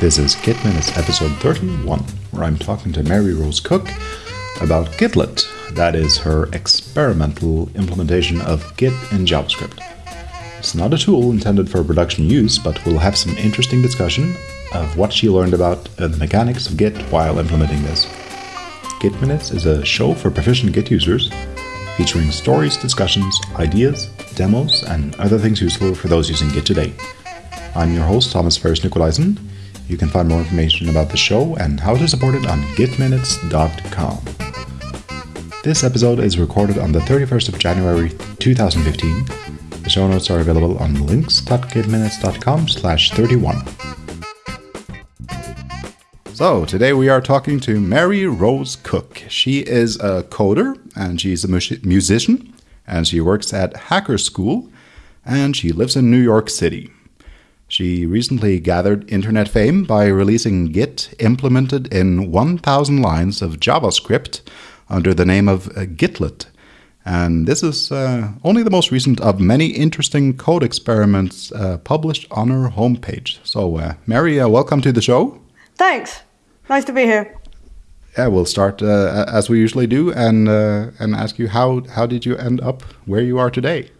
This is Git Minutes episode 31, where I'm talking to Mary Rose Cook about Gitlet, that is her experimental implementation of Git in JavaScript. It's not a tool intended for production use, but we'll have some interesting discussion of what she learned about the mechanics of Git while implementing this. Git Minutes is a show for proficient Git users, featuring stories, discussions, ideas, demos, and other things useful for those using Git today. I'm your host, Thomas Ferris Nicolaisen. You can find more information about the show and how to support it on gitminutes.com. This episode is recorded on the 31st of January 2015. The show notes are available on links.gitminutes.com slash 31. So, today we are talking to Mary Rose Cook. She is a coder and she's a musician and she works at Hacker School and she lives in New York City. She recently gathered internet fame by releasing Git implemented in 1,000 lines of JavaScript under the name of uh, Gitlet. And this is uh, only the most recent of many interesting code experiments uh, published on her homepage. So, uh, Mary, uh, welcome to the show. Thanks. Nice to be here. Yeah, we'll start uh, as we usually do, and and ask you how how did you end up where you are today?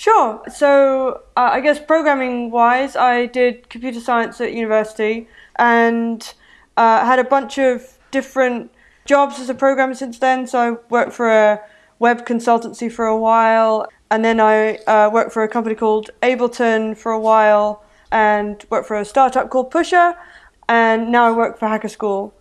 Sure. So uh, I guess programming wise, I did computer science at university and uh, had a bunch of different jobs as a programmer since then. So I worked for a web consultancy for a while, and then I uh, worked for a company called Ableton for a while, and worked for a startup called Pusher, and now I work for Hacker School.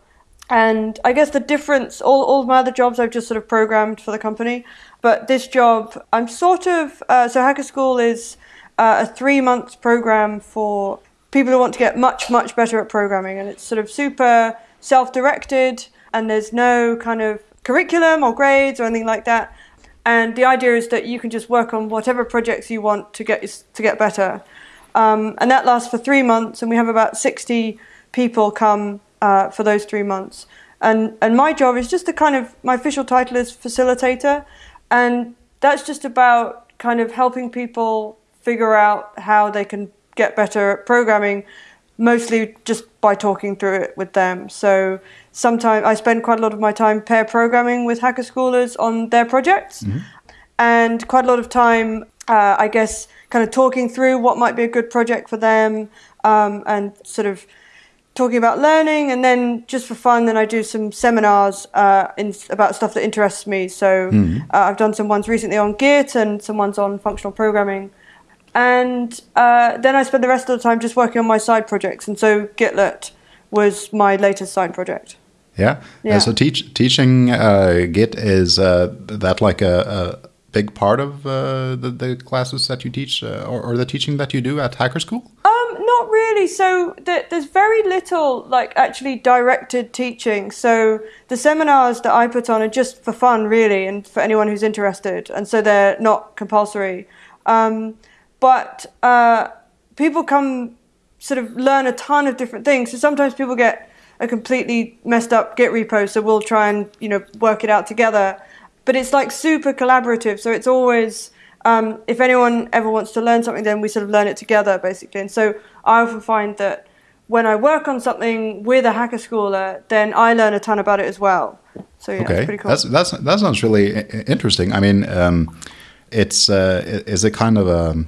And I guess the difference, all, all my other jobs, I've just sort of programmed for the company. But this job, I'm sort of, uh, so Hacker School is uh, a three month program for people who want to get much, much better at programming. And it's sort of super self directed, and there's no kind of curriculum or grades or anything like that. And the idea is that you can just work on whatever projects you want to get to get better. Um, and that lasts for three months, and we have about 60 people come uh, for those three months. And and my job is just to kind of my official title is facilitator, and that's just about kind of helping people figure out how they can get better at programming, mostly just by talking through it with them. So sometimes I spend quite a lot of my time pair programming with hacker schoolers on their projects, mm-hmm. and quite a lot of time, uh, I guess, kind of talking through what might be a good project for them, um, and sort of talking about learning, and then just for fun, then I do some seminars uh, in, about stuff that interests me. So mm. uh, I've done some ones recently on Git and some ones on functional programming, and uh, then I spend the rest of the time just working on my side projects. And so Gitlet was my latest side project. Yeah. yeah. so teach, teaching uh, Git is uh, that like a, a big part of uh, the, the classes that you teach or, or the teaching that you do at Hacker School? Not really. So there's very little like actually directed teaching. So the seminars that I put on are just for fun, really, and for anyone who's interested, and so they're not compulsory. Um, but uh, people come sort of learn a ton of different things. So sometimes people get a completely messed up Git repo, so we'll try and you know work it out together. But it's like super collaborative, so it's always um, if anyone ever wants to learn something, then we sort of learn it together, basically. And so I often find that when I work on something with a hacker schooler, then I learn a ton about it as well. So yeah, okay. pretty cool. That's, that's, that sounds really interesting. I mean, um, it's uh, is it kind of a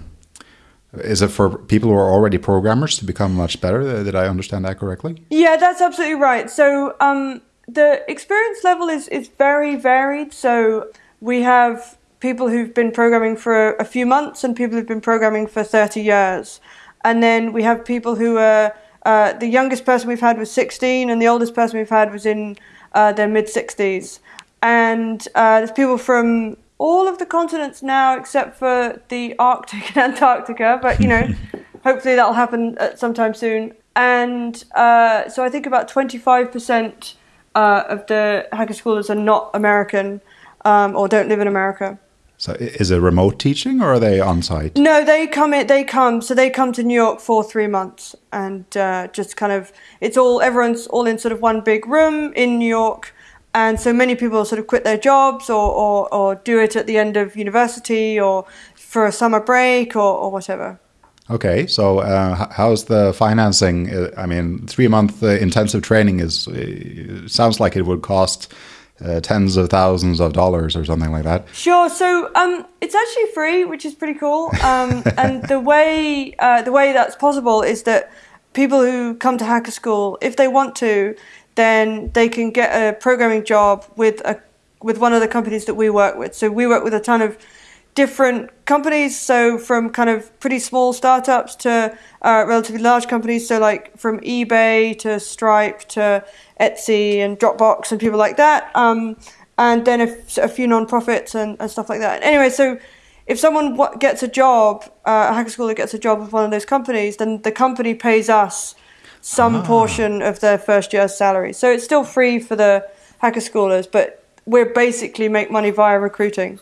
is it for people who are already programmers to become much better? Did I understand that correctly? Yeah, that's absolutely right. So um, the experience level is is very varied. So we have people who've been programming for a few months and people who've been programming for 30 years. And then we have people who are, uh, the youngest person we've had was 16 and the oldest person we've had was in uh, their mid 60s. And uh, there's people from all of the continents now except for the Arctic and Antarctica, but you know, hopefully that'll happen at sometime soon. And uh, so I think about 25% uh, of the hacker schoolers are not American um, or don't live in America. So is it remote teaching or are they on site? No, they come in, they come so they come to New York for three months and uh, just kind of it's all everyone's all in sort of one big room in New York and so many people sort of quit their jobs or, or, or do it at the end of university or for a summer break or, or whatever. Okay, so uh, how's the financing? Uh, I mean, three month uh, intensive training is uh, sounds like it would cost uh, tens of thousands of dollars or something like that. Sure. So um, it's actually free, which is pretty cool. Um, and the way uh, the way that's possible is that people who come to Hacker School, if they want to, then they can get a programming job with a with one of the companies that we work with. So we work with a ton of different companies. So from kind of pretty small startups to uh, relatively large companies. So like from eBay to Stripe to Etsy and Dropbox and people like that. Um, and then a, a few non-profits and, and, stuff like that. Anyway, so if someone gets a job, uh, a hacker school that gets a job with one of those companies, then the company pays us some ah. portion of their first year's salary. So it's still free for the hacker schoolers, but we basically make money via recruiting.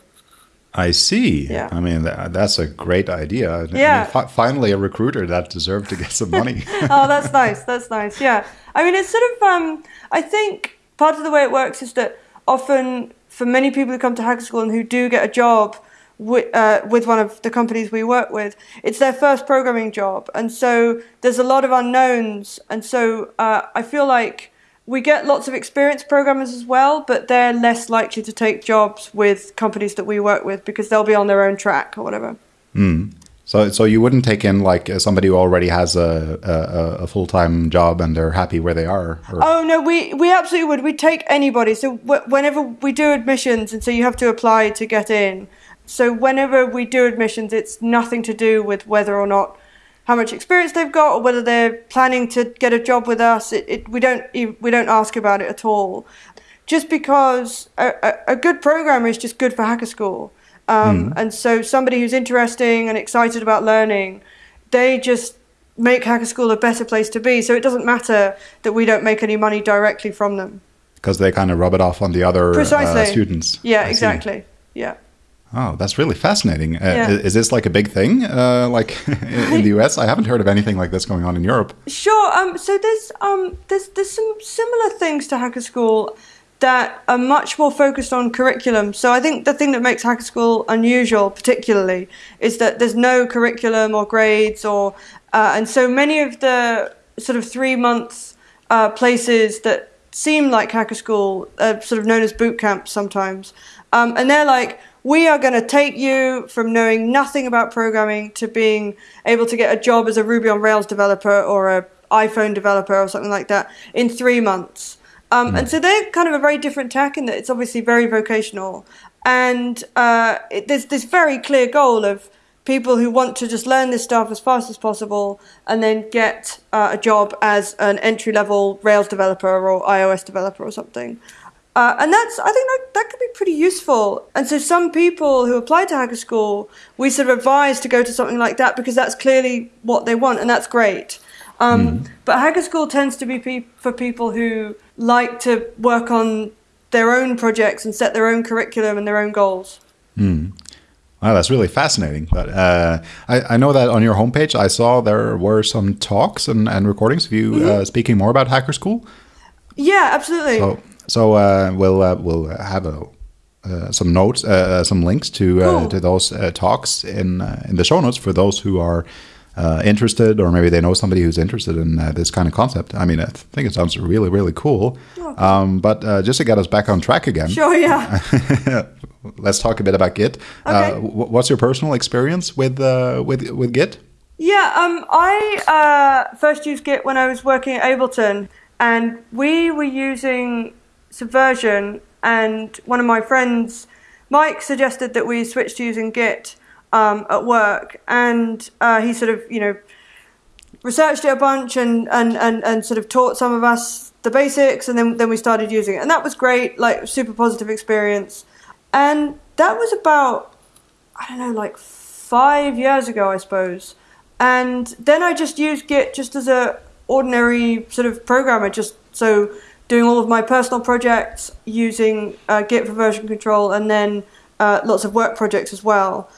I see. Yeah. I mean, that, that's a great idea. Yeah. I mean, finally, a recruiter that deserved to get some money. oh, that's nice. That's nice. Yeah. I mean, it's sort of, um, I think part of the way it works is that often for many people who come to Hacker School and who do get a job with, uh, with one of the companies we work with, it's their first programming job. And so there's a lot of unknowns. And so uh, I feel like we get lots of experienced programmers as well, but they're less likely to take jobs with companies that we work with because they'll be on their own track or whatever. Mm. So, so you wouldn't take in like somebody who already has a, a, a full time job and they're happy where they are. Or? Oh no, we we absolutely would. We take anybody. So whenever we do admissions, and so you have to apply to get in. So whenever we do admissions, it's nothing to do with whether or not how much experience they've got or whether they're planning to get a job with us. It, it, we don't we don't ask about it at all. Just because a, a, a good programmer is just good for Hacker School, um, mm. and so somebody who's interesting and excited about learning, they just make Hacker School a better place to be. So it doesn't matter that we don't make any money directly from them because they kind of rub it off on the other uh, students. Yeah, I exactly. See. Yeah. Oh, that's really fascinating. Uh, yeah. is, this like a big thing, uh, like in the US? I haven't heard of anything like this going on in Europe. Sure. Um, so there's um, there's there's some similar things to Hacker School that are much more focused on curriculum. So I think the thing that makes Hacker School unusual, particularly, is that there's no curriculum or grades, or uh, and so many of the sort of three month uh, places that seem like Hacker School, are sort of known as boot camps sometimes, um, and they're like we are going to take you from knowing nothing about programming to being able to get a job as a Ruby on Rails developer or a iPhone developer or something like that in three months. Um, mm. And so they're kind of a very different tack in that it's obviously very vocational. And uh, it, there's this very clear goal of people who want to just learn this stuff as fast as possible and then get uh, a job as an entry level Rails developer or iOS developer or something. Uh, and that's, I think that, that could be pretty useful. And so some people who apply to Hacker School, we sort of advise to go to something like that because that's clearly what they want, and that's great. Um, mm. But Hacker School tends to be pe- for people who like to work on their own projects and set their own curriculum and their own goals. Mm. Wow, that's really fascinating. But uh, I, I, know that on your homepage, I saw there were some talks and, and recordings of you mm-hmm. uh, speaking more about Hacker School. Yeah, absolutely. So, so uh, we'll uh, we'll have a, uh, some notes, uh, some links to uh, cool. to those uh, talks in in the show notes for those who are interested, or maybe they know somebody who's interested in this kind of concept. I mean, I think it sounds really really cool. Oh, um, but just to get us back on track again, sure, yeah. let's talk a bit about Git. Okay. what's your personal experience with with with Git? Yeah, um, I first used Git when I was working at Ableton, and we were using Subversion, and one of my friends, Mike, suggested that we switch to using Git um, at work, and uh, he sort of, you know, researched it a bunch and, and, and, and sort of taught some of us the basics, and then then we started using it, and that was great, like super positive experience, and that was about I don't know, like five years ago, I suppose, and then I just used Git just as a ordinary sort of programmer, just so doing all of my personal projects using uh, Git for version control and then uh, lots of work projects as well.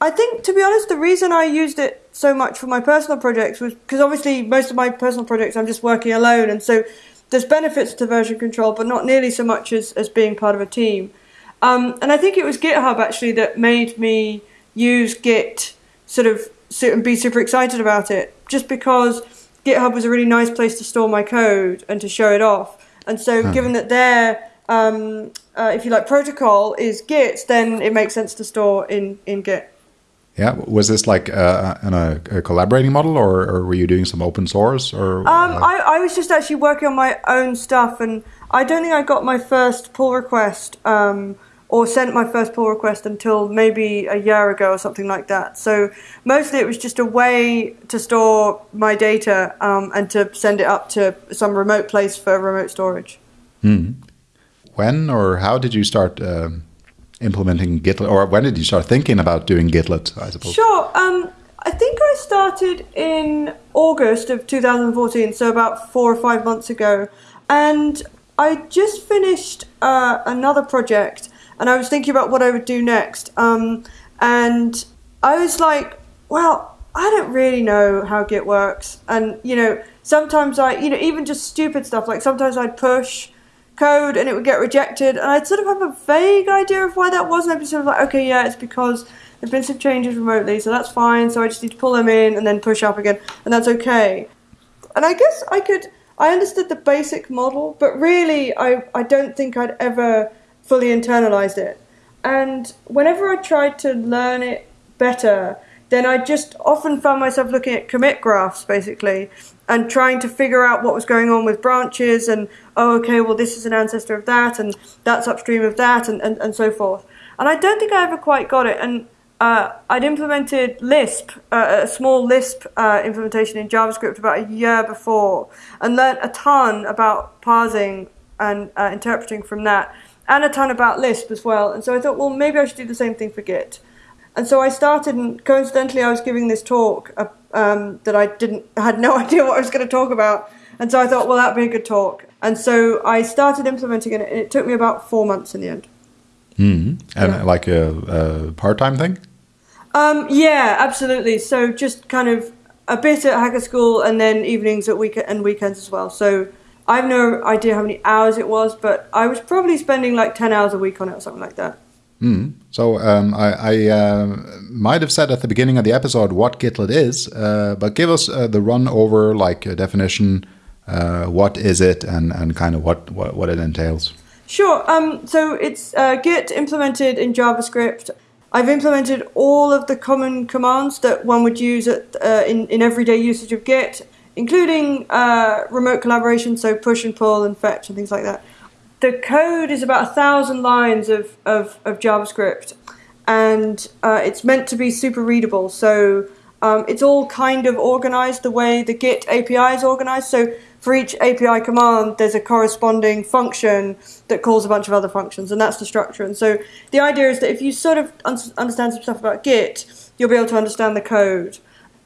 I think, to be honest, the reason I used it so much for my personal projects was because obviously most of my personal projects I'm just working alone, and so there's benefits to version control, but not nearly so much as, as being part of a team. Um, and I think it was GitHub actually that made me use Git sort of and be super excited about it, just because GitHub was a really nice place to store my code and to show it off. And so, given that their um, uh, if you like protocol is Git, then it makes sense to store in in Git. Yeah, was this like uh, in a, a collaborating model, or, or, were you doing some open source? Or um, I, I was just actually working on my own stuff, and I don't think I got my first pull request um, or sent my first pull request until maybe a year ago or something like that. So mostly it was just a way to store my data um, and to send it up to some remote place for remote storage. Mm. When or how did you start? Um implementing Gitlet, or when did you start thinking about doing Gitlet? I suppose. Sure. Um, I think I started in August of 2014, so about four or five months ago, and I just finished uh, another project, and I was thinking about what I would do next. Um, and I was like, well, I don't really know how Git works, and you know, sometimes I, you know, even just stupid stuff like sometimes I'd push code and it would get rejected. And I'd sort of have a vague idea of why that was. And I'd be sort of like, okay, yeah, it's because there've been some changes remotely, so that's fine. So I just need to pull them in and then push up again, and that's okay. And I guess I could, I understood the basic model, but really, I, I don't think I'd ever fully internalized it. And whenever I tried to learn it better, then I just often found myself looking at commit graphs basically and trying to figure out what was going on with branches and oh okay well this is an ancestor of that and that's upstream of that and, and, and so forth. And i don't think i ever quite got it. And uh, i'd implemented lisp uh, a small lisp uh, implementation in javascript about a year before and learned a ton about parsing and uh, interpreting from that and a ton about lisp as well and so i thought well maybe i should do the same thing for git and so I started, and coincidentally, I was giving this talk uh, um, that I didn't had no idea what I was going to talk about, and so I thought, well, that'd be a good talk. And so I started implementing it, and it took me about four months in the end. Mm-hmm. And yeah. like a, a part-time thing. Um, yeah, absolutely. So just kind of a bit at Hacker School, and then evenings at week and weekends as well. So I have no idea how many hours it was, but I was probably spending like ten hours a week on it or something like that. Mm. So um, I, I uh, might have said at the beginning of the episode what Gitlet is, uh, but give us uh, the run over, like a definition. Uh, what is it, and, and kind of what, what, what it entails. Sure. Um, so it's uh, Git implemented in JavaScript. I've implemented all of the common commands that one would use at, uh, in, in everyday usage of Git, including remote collaboration, so push and pull and fetch and things like that the code is about a thousand lines of, of, of JavaScript, and uh, it's meant to be super readable. So um, it's all kind of organized the way the Git API is organized. So for each API command, there's a corresponding function that calls a bunch of other functions, and that's the structure. And so the idea is that if you sort of un- understand some stuff about Git, you'll be able to understand the code.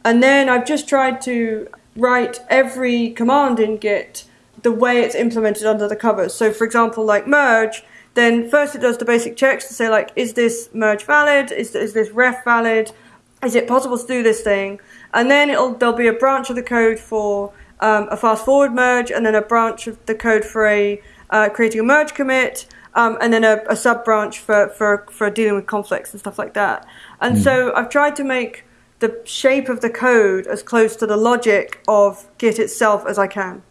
And then I've just tried to write every command in Git the way it's implemented under the covers. So, for example, like merge, then first it does the basic checks to say like, is this merge valid? Is, is this ref valid? Is it possible to do this thing? And then it'll there'll be a branch of the code for um, a fast forward merge, and then a branch of the code for a uh, creating a merge commit, um, and then a, a sub branch for, for for dealing with conflicts and stuff like that. And mm. so I've tried to make the shape of the code as close to the logic of Git itself as I can.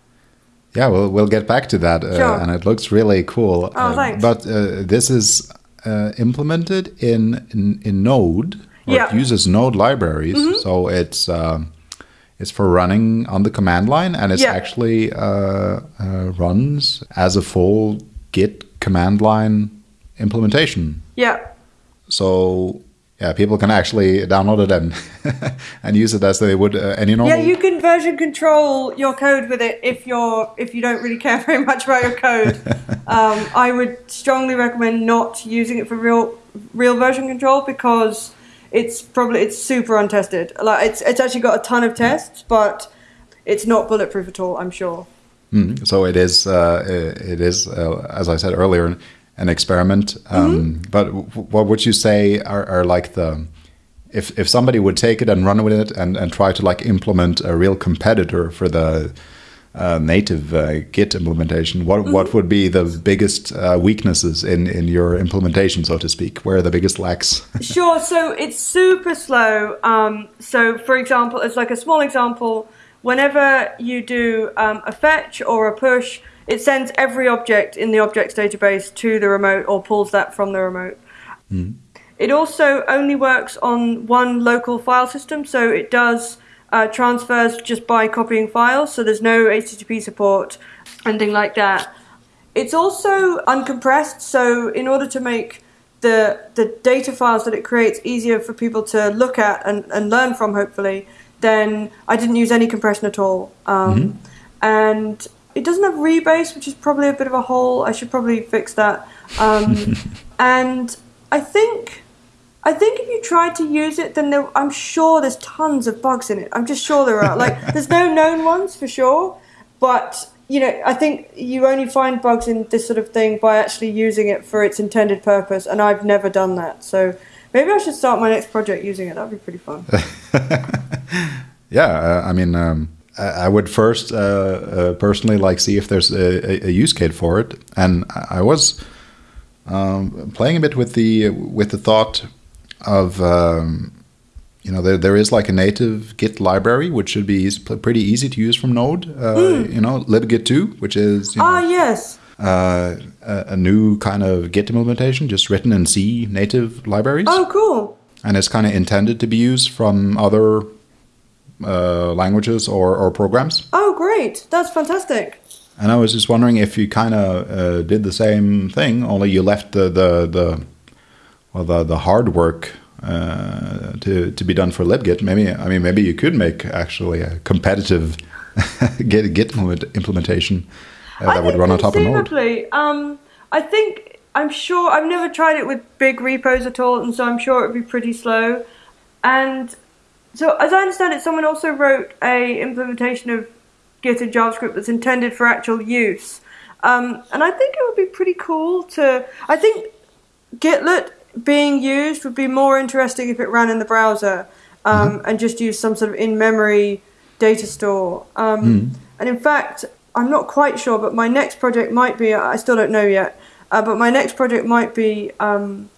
Yeah, we'll we'll get back to that, uh, sure. and it looks really cool. Oh, thanks. but uh, this is uh, implemented in, in, in Node. Yeah. It uses Node libraries, mm -hmm. so it's um, it's for running on the command line, and it yeah. actually uh, uh, runs as a full Git command line implementation. Yeah. So yeah, people can actually download it and and use it as they would uh, any normal. Yeah, you can version control your code with it if you're if you don't really care very much about your code. um, I would strongly recommend not using it for real real version control because it's probably it's super untested. Like it's it's actually got a ton of tests, but it's not bulletproof at all. I'm sure. Mm, so it is. Uh, it is, uh, as I said earlier an experiment. Um, mm-hmm. But what would you say are, are, like the if if somebody would take it and run with it and, and try to like implement a real competitor for the uh, native uh, Git implementation, what what Mm-hmm. would be the biggest uh, weaknesses in in your implementation, so to speak? Where are the biggest lacks? Sure. So it's super slow. Um, so, for example, as like a small example, whenever you do um, a fetch or a push, it sends every object in the objects database to the remote or pulls that from the remote. It also only works on one local file system, so it does uh, transfers just by copying files. So there's no HTTP support, anything like that. It's also uncompressed, so in order to make the the data files that it creates easier for people to look at and, and learn from, hopefully, then I didn't use any compression at all. Um, And it doesn't have rebase, which is probably a bit of a hole. I should probably fix that. Um, and I think I think if you try to use it, then there, I'm sure there's tons of bugs in it. I'm just sure there are. Like, there's no known ones for sure, but you know, I think you only find bugs in this sort of thing by actually using it for its intended purpose, and I've never done that. So maybe I should start my next project using it. That'd be pretty fun. Yeah, uh, I mean, um, I I would first uh, uh, personally like see if there's a, a, use case for it, and I was um, playing a bit with the with the thought of um, you know there there is like a native Git library which should be easy, pretty easy to use from Node. Uh, You know, libgit two, which is you know, Ah, yes. uh, a, a new kind of Git implementation, just written in C native libraries Oh, cool. and it's kind of intended to be used from other uh, languages or, or programs. Oh, great. That's fantastic. And I was just wondering if you kind of uh, did the same thing, only you left the the, the well the the hard work uh, to to be done for libgit. Maybe I mean maybe you could make actually a competitive Git Git implementation uh, that would run on top of Node. Um, I think I'm sure I've never tried it with big repos at all, and so I'm sure it would be pretty slow. And so, as I understand it, someone also wrote a implementation of Git in JavaScript that's intended for actual use. Um, and I think it would be pretty cool to. I think Gitlet being used would be more interesting if it ran in the browser um, and just used some sort of in-memory data store. Um, And in fact, I'm not quite sure, but my next project might be. I still don't know yet. Uh, but my next project might be um,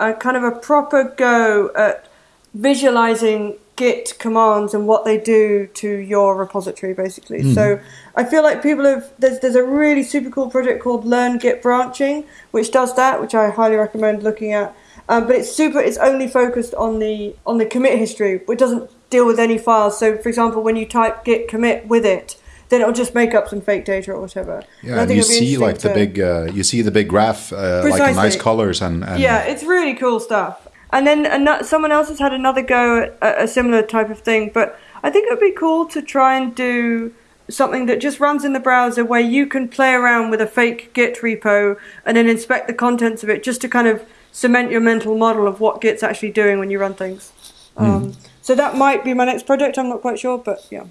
a kind of a proper go at visualizing Git commands and what they do to your repository, basically. So I feel like people have there's there's a really super cool project called Learn Git Branching, which does that, which I highly recommend looking at. Um, but it's super. It's only focused on the on the commit history, which doesn't deal with any files. So, for example, when you type git commit with it, then it'll just make up some fake data or whatever. Yeah, and you see like the big uh, you see the big graph uh, like in nice colors and, and yeah, it's really cool stuff. And then ano- someone else has had another go at a, a similar type of thing. But I think it would be cool to try and do something that just runs in the browser where you can play around with a fake Git repo and then inspect the contents of it just to kind of cement your mental model of what Git's actually doing when you run things. Um, so that might be my next project. I'm not quite sure, but yeah.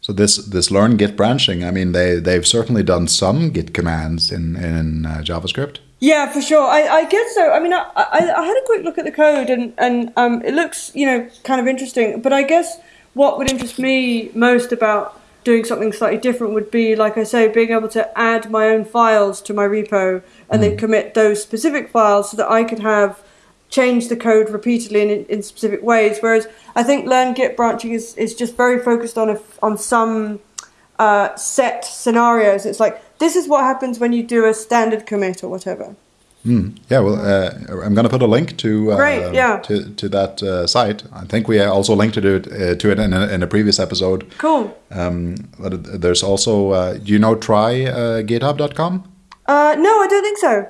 So this this learn Git branching, I mean, they they've certainly done some Git commands in in uh, JavaScript. Yeah, for sure. I, I guess so. I mean, I, I, I had a quick look at the code and, and um, it looks, you know, kind of interesting. But I guess what would interest me most about doing something slightly different would be, like I say, being able to add my own files to my repo and then commit those specific files so that I could have change the code repeatedly in, in specific ways. Whereas I think learn Git branching is, is just very focused on a, on some uh, set scenarios. It's like this is what happens when you do a standard commit or whatever. Yeah, well, uh, I'm going to put a link to uh, Great, yeah. to to that uh, site. I think we also linked to it uh, to it in a, in a previous episode. Cool. Um, but there's also, uh, do you know try uh, GitHub.com? Uh, no, I don't think so.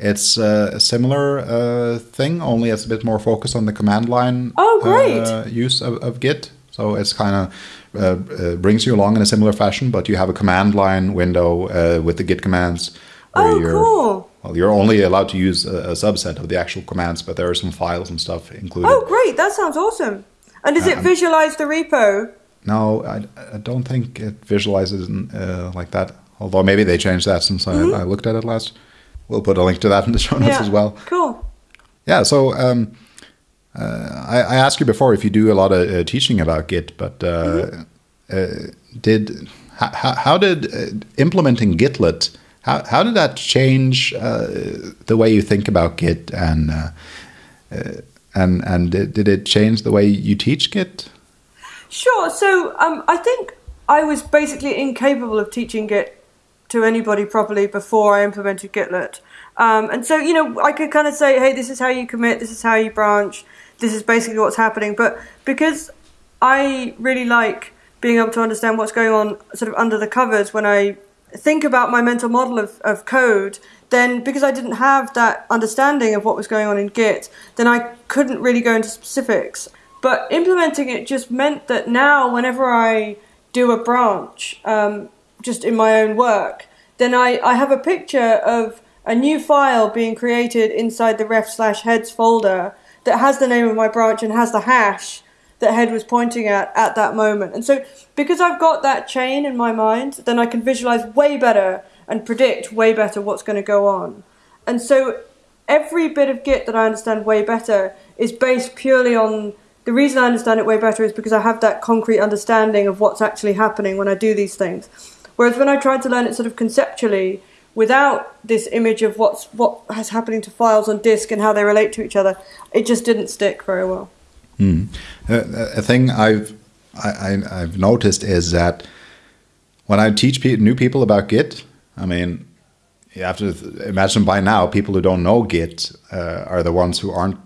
It's a similar uh, thing, only it's a bit more focused on the command line Oh, great. uh, use of, of Git. So it's kind of uh, uh, brings you along in a similar fashion, but you have a command line window uh, with the Git commands. where Oh, you're, cool. Well, you're only allowed to use a, a subset of the actual commands, but there are some files and stuff included. Oh, great. That sounds awesome. And does it Um, visualize the repo? No, I, I don't think it visualizes uh, like that. Although maybe they changed that since Mm-hmm. I, I looked at it last. We'll put a link to that in the show notes as well. Cool. Yeah, so um, uh, I, I asked you before if you do a lot of uh, teaching about Git, but uh, Mm-hmm. uh, did how, how did uh, implementing Gitlet? How, how did that change uh, the way you think about Git and uh, uh and and did it change the way you teach Git? Sure. So um, I think I was basically incapable of teaching Git to anybody properly before I implemented Gitlet. Um, and so, you know, I could kind of say, hey, this is how you commit, this is how you branch, this is basically what's happening. But because I really like being able to understand what's going on sort of under the covers when I think about my mental model of, of code, then because I didn't have that understanding of what was going on in Git, then I couldn't really go into specifics. But implementing it just meant that now, whenever I do a branch, um, just in my own work, then I, I have a picture of a new file being created inside the ref slash heads folder that has the name of my branch and has the hash that head was pointing at at that moment. And so because I've got that chain in my mind, then I can visualize way better and predict way better what's going to go on. And so every bit of Git that I understand way better is based purely on the reason I understand it way better is because I have that concrete understanding of what's actually happening when I do these things. Whereas when I tried to learn it sort of conceptually, without this image of what's what has happening to files on disk and how they relate to each other, it just didn't stick very well. Mm. Uh, a thing I've I, have noticed is that when I teach pe new people about Git, I mean, you have to imagine by now people who don't know Git uh, are the ones who aren't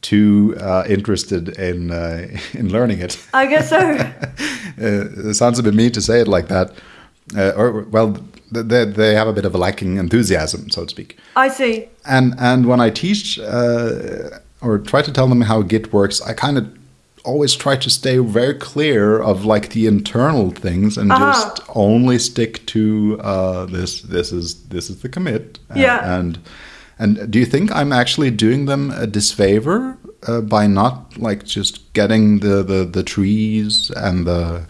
too uh, interested in uh, in learning it. I guess so. Uh, it sounds a bit mean to say it like that, uh, or well, they they have a bit of a lacking enthusiasm, so to speak. I see. And and when I teach uh, or try to tell them how Git works, I kind of always try to stay very clear of like the internal things and uh -huh. just only stick to uh, this. This is this is the commit. Yeah. And and do you think I'm actually doing them a disfavor uh, by not like just getting the, the the trees and the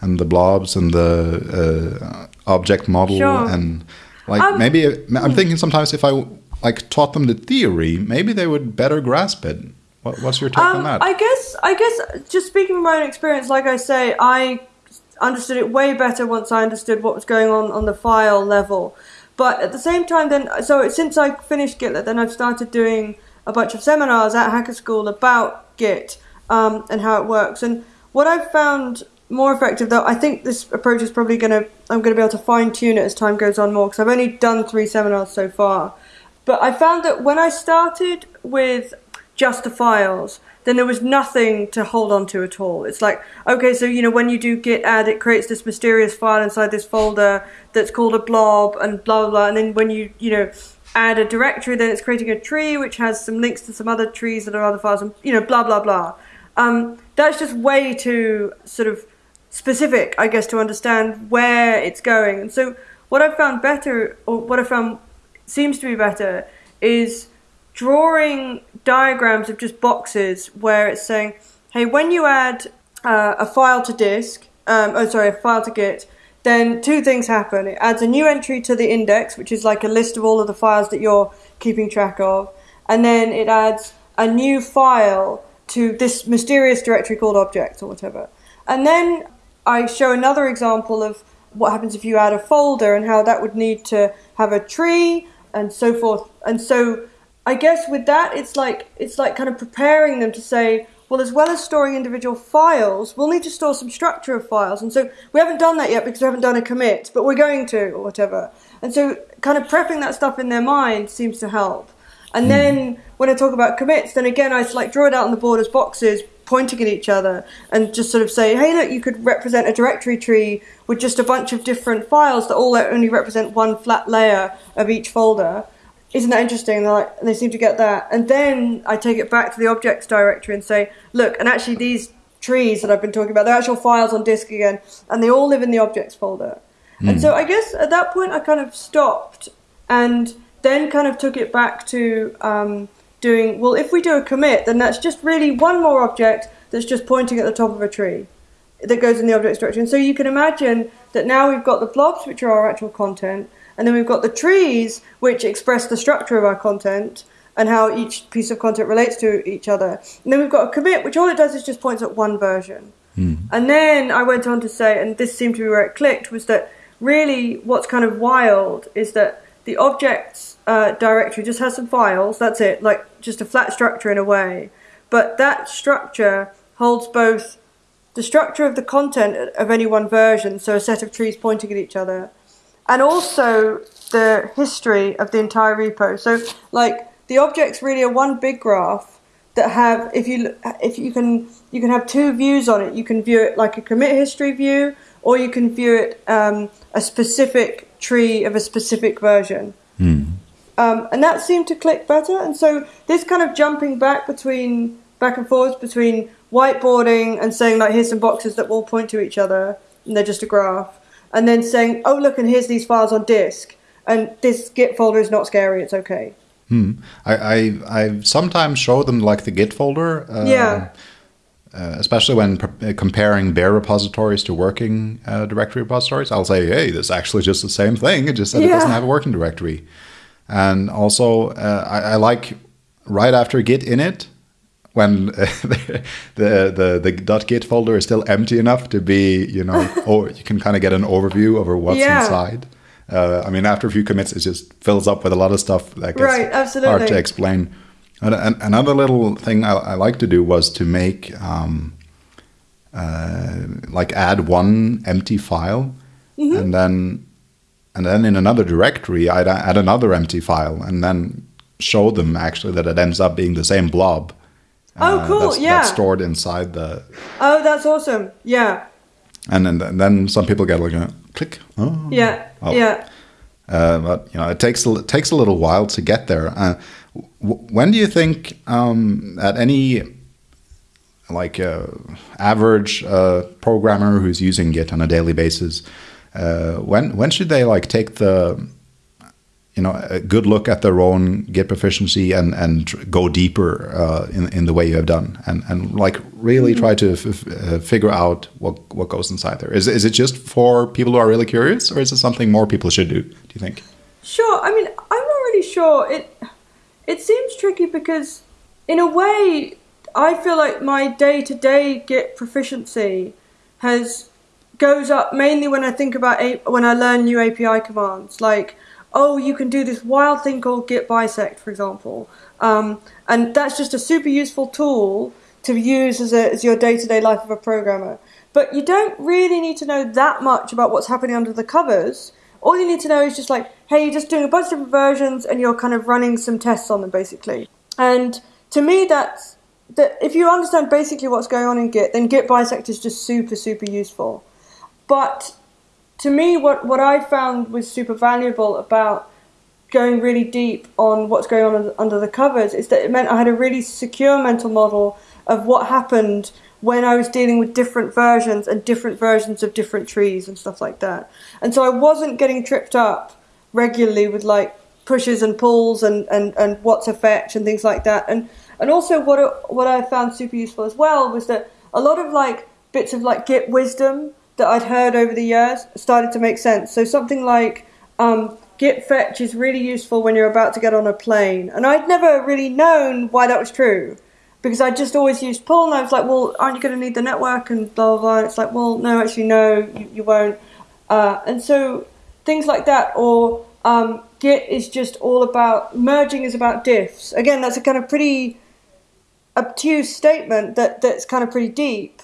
and the blobs and the uh, object model sure. and like um, maybe I'm hmm. thinking sometimes if I like taught them the theory, maybe they would better grasp it. What, what's your take um, on that? I guess, I guess, just speaking from my own experience, like I say, I understood it way better once I understood what was going on on the file level. But at the same time, then, so since I finished Gitlet, then I've started doing a bunch of seminars at Hacker School about Git um, and how it works. And what I've found more effective, though, I think this approach is probably going to, I'm going to be able to fine tune it as time goes on more because I've only done three seminars so far. But I found that when I started with just the files, then there was nothing to hold on to at all. It's like, okay, so you know, when you do git add, it creates this mysterious file inside this folder that's called a blob and blah blah blah. And then when you, you know, add a directory, then it's creating a tree which has some links to some other trees that are other files, and you know, blah blah blah. Um, that's just way too sort of specific, I guess, to understand where it's going. And so, what I've found better, or what I found seems to be better, is drawing diagrams of just boxes where it's saying, hey, when you add uh, a file to disk, um, oh sorry, a file to Git, then two things happen. It adds a new entry to the index, which is like a list of all of the files that you're keeping track of, and then it adds a new file to this mysterious directory called objects or whatever. And then I show another example of what happens if you add a folder and how that would need to have a tree and so forth. And so I guess with that, it's like it's like kind of preparing them to say, well, as well as storing individual files, we'll need to store some structure of files. And so we haven't done that yet because we haven't done a commit, but we're going to, or whatever. And so kind of prepping that stuff in their mind seems to help. And hmm. then when I talk about commits, then again, I like draw it out on the board as boxes, pointing at each other, and just sort of say, hey, look, you could represent a directory tree with just a bunch of different files that all only represent one flat layer of each folder isn't that interesting? Like, and they seem to get that. And then I take it back to the objects directory and say, look, and actually these trees that I've been talking about, they're actual files on disk again, and they all live in the objects folder. Mm. And so hmm. I guess at that point I kind of stopped and then kind of took it back to um, doing, well, if we do a commit, then that's just really one more object that's just pointing at the top of a tree that goes in the objects directory. And so you can imagine that now we've got the blobs, which are our actual content, and then we've got the trees, which express the structure of our content and how each piece of content relates to each other. And then we've got a commit, which all it does is just points at one version. Hmm. And then I went on to say, and this seemed to be where it clicked, was that really what's kind of wild is that the objects uh, directory just has some files. That's it, like just a flat structure in a way. But that structure holds both the structure of the content of any one version, so a set of trees pointing at each other, and also the history of the entire repo. So, like the objects really are one big graph that have if you if you can you can have two views on it. You can view it like a commit history view, or you can view it um, a specific tree of a specific version. Um, and that seemed to click better. And so this kind of jumping back between back and forth between whiteboarding and saying like here's some boxes that all point to each other and they're just a graph, and then saying oh look and here's these files on disk and this Git folder is not scary. It's okay. I, I I sometimes show them like the Git folder. Uh, Yeah. Uh, especially when uh, comparing bare repositories to working uh, directory repositories, I'll say, "Hey, this is actually just the same thing. It just that it doesn't have a working directory." And also, uh, I, I like right after Git init when uh, the, the the .git folder is still empty enough to be, you know, or you can kind of get an overview over what's Yeah. inside. Uh, I mean, after a few commits, it just fills up with a lot of stuff that gets Right, hard to explain. And, and another little thing I, I like to do was to make um, uh, like add one empty file, Mm-hmm. and then and then in another directory I'd add another empty file, and then show them actually that it ends up being the same blob. Oh, uh, cool, That's, yeah. that's stored inside the, Oh, that's awesome. Yeah. and then and then some people get like a click. Oh, Yeah. Oh. Yeah. Uh, but you know, it takes a, it takes a little while to get there. Uh, w- when do you think um, that any like uh, average uh, programmer who's using Git on a daily basis, uh, when when should they like take the you know a good look at their own Git proficiency and and go deeper uh, in in the way you have done and and like really try to uh, figure out what what goes inside there. Is is it just for people who are really curious, or is it something more people should do? Do you think? Sure. I mean, I'm not really sure. It it seems tricky because, in a way, I feel like my day to day Git proficiency has goes up mainly when I think about a, when I learn new API commands. Like, oh, you can do this wild thing called Git bisect, for example, um, and that's just a super useful tool to use as, a, as your day to day life of a programmer. But you don't really need to know that much about what's happening under the covers. All you need to know is just like, hey, you're just doing a bunch of different versions and you're kind of running some tests on them, basically. And to me, that's that. If you understand basically what's going on in Git, then Git bisect is just super, super useful. But to me, what, what I found was super valuable about going really deep on what's going on under- the covers is that it meant I had a really secure mental model of what happened when I was dealing with different versions and different versions of different trees and stuff like that. And so I wasn't getting tripped up regularly with like pushes and pulls and, and, and what's a fetch and things like that. And and also what what I found super useful as well was that a lot of like bits of like Git wisdom that I'd heard over the years started to make sense. So something like um, Git fetch is really useful when you're about to get on a plane, and I'd never really known why that was true because I just always used pull, and I was like, well, aren't you going to need the network and blah blah blah. And it's like, well, no, actually, no, you, you won't. Uh, and so things like that, or um, Git is just all about merging is about diffs. Again, that's a kind of pretty obtuse statement that that's kind of pretty deep.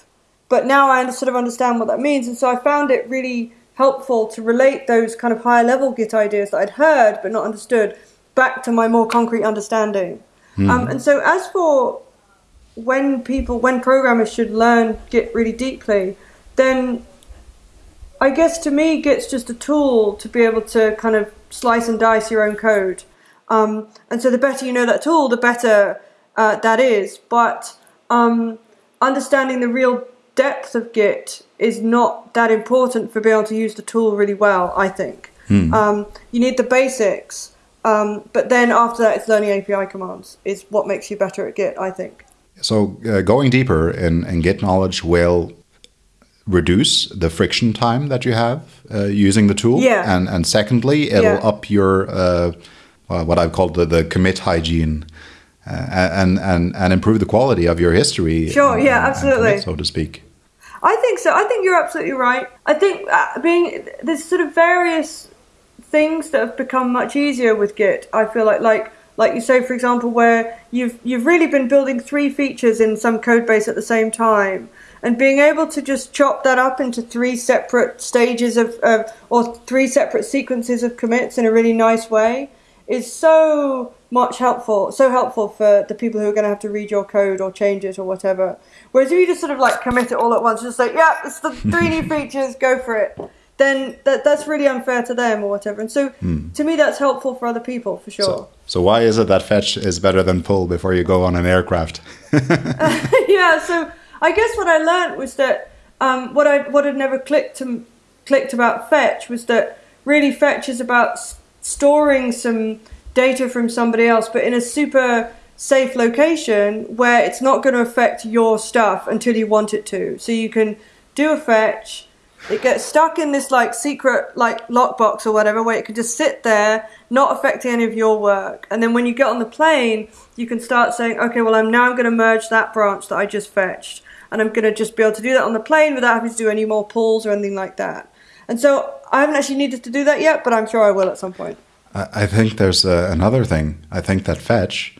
But now I sort of understand what that means, and so I found it really helpful to relate those kind of higher level Git ideas that I'd heard but not understood back to my more concrete understanding. Um, and so as for when people, when programmers should learn Git really deeply, then I guess to me, Git's just a tool to be able to kind of slice and dice your own code. Um, and so the better you know that tool, the better uh, that is. But um, understanding the real depth of Git is not that important for being able to use the tool really well, I think. Um, you need the basics. Um, but then after that, it's learning API commands is what makes you better at Git, I think. So uh, going deeper in, in Git knowledge will reduce the friction time that you have uh, using the tool. Yeah. And and secondly, it'll Yeah. up your uh, well, what I've called the, the commit hygiene. Uh, and and and improve the quality of your history. Sure, and- yeah, and absolutely. commit, so to speak. I think so. I think you're absolutely right. I think uh, being there's sort of various things that have become much easier with Git. I feel like like like you say, for example, where you've you've really been building three features in some code base at the same time, and being able to just chop that up into three separate stages of, of or three separate sequences of commits in a really nice way is so much helpful, so helpful for the people who are going to have to read your code or change it or whatever. Whereas if you just sort of like commit it all at once, just like, yeah, it's the three new features, go for it, then that that's really unfair to them or whatever. And so to me, that's helpful for other people for sure. So, so why is it that fetch is better than pull before you go on an aircraft? yeah, so I guess what I learned was that um, what I what had never clicked to, clicked about fetch was that really fetch is about s- storing some data from somebody else, but in a super safe location where it's not going to affect your stuff until you want it to. So you can do a fetch. It gets stuck in this like secret like lockbox or whatever where it can just sit there, not affecting any of your work. And then when you get on the plane, you can start saying, okay, well I'm now I'm going to merge that branch that I just fetched, and I'm going to just be able to do that on the plane without having to do any more pulls or anything like that. And so I haven't actually needed to do that yet, but I'm sure I will at some point. I I think there's uh, another thing. I think that fetch.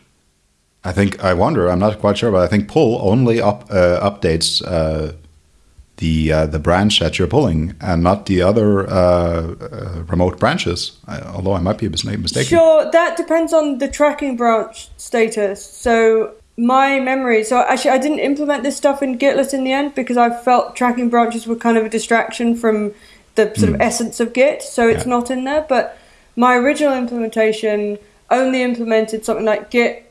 I think I wonder. I'm not quite sure, but I think pull only up uh, updates uh, the uh, the branch that you're pulling, and not the other uh, uh, remote branches. I, although I might be mis- mistaken. Sure, that depends on the tracking branch status. So my memory. So actually, I didn't implement this stuff in Gitlet in the end because I felt tracking branches were kind of a distraction from the sort of essence of Git. So it's Yeah. not in there. But my original implementation only implemented something like Git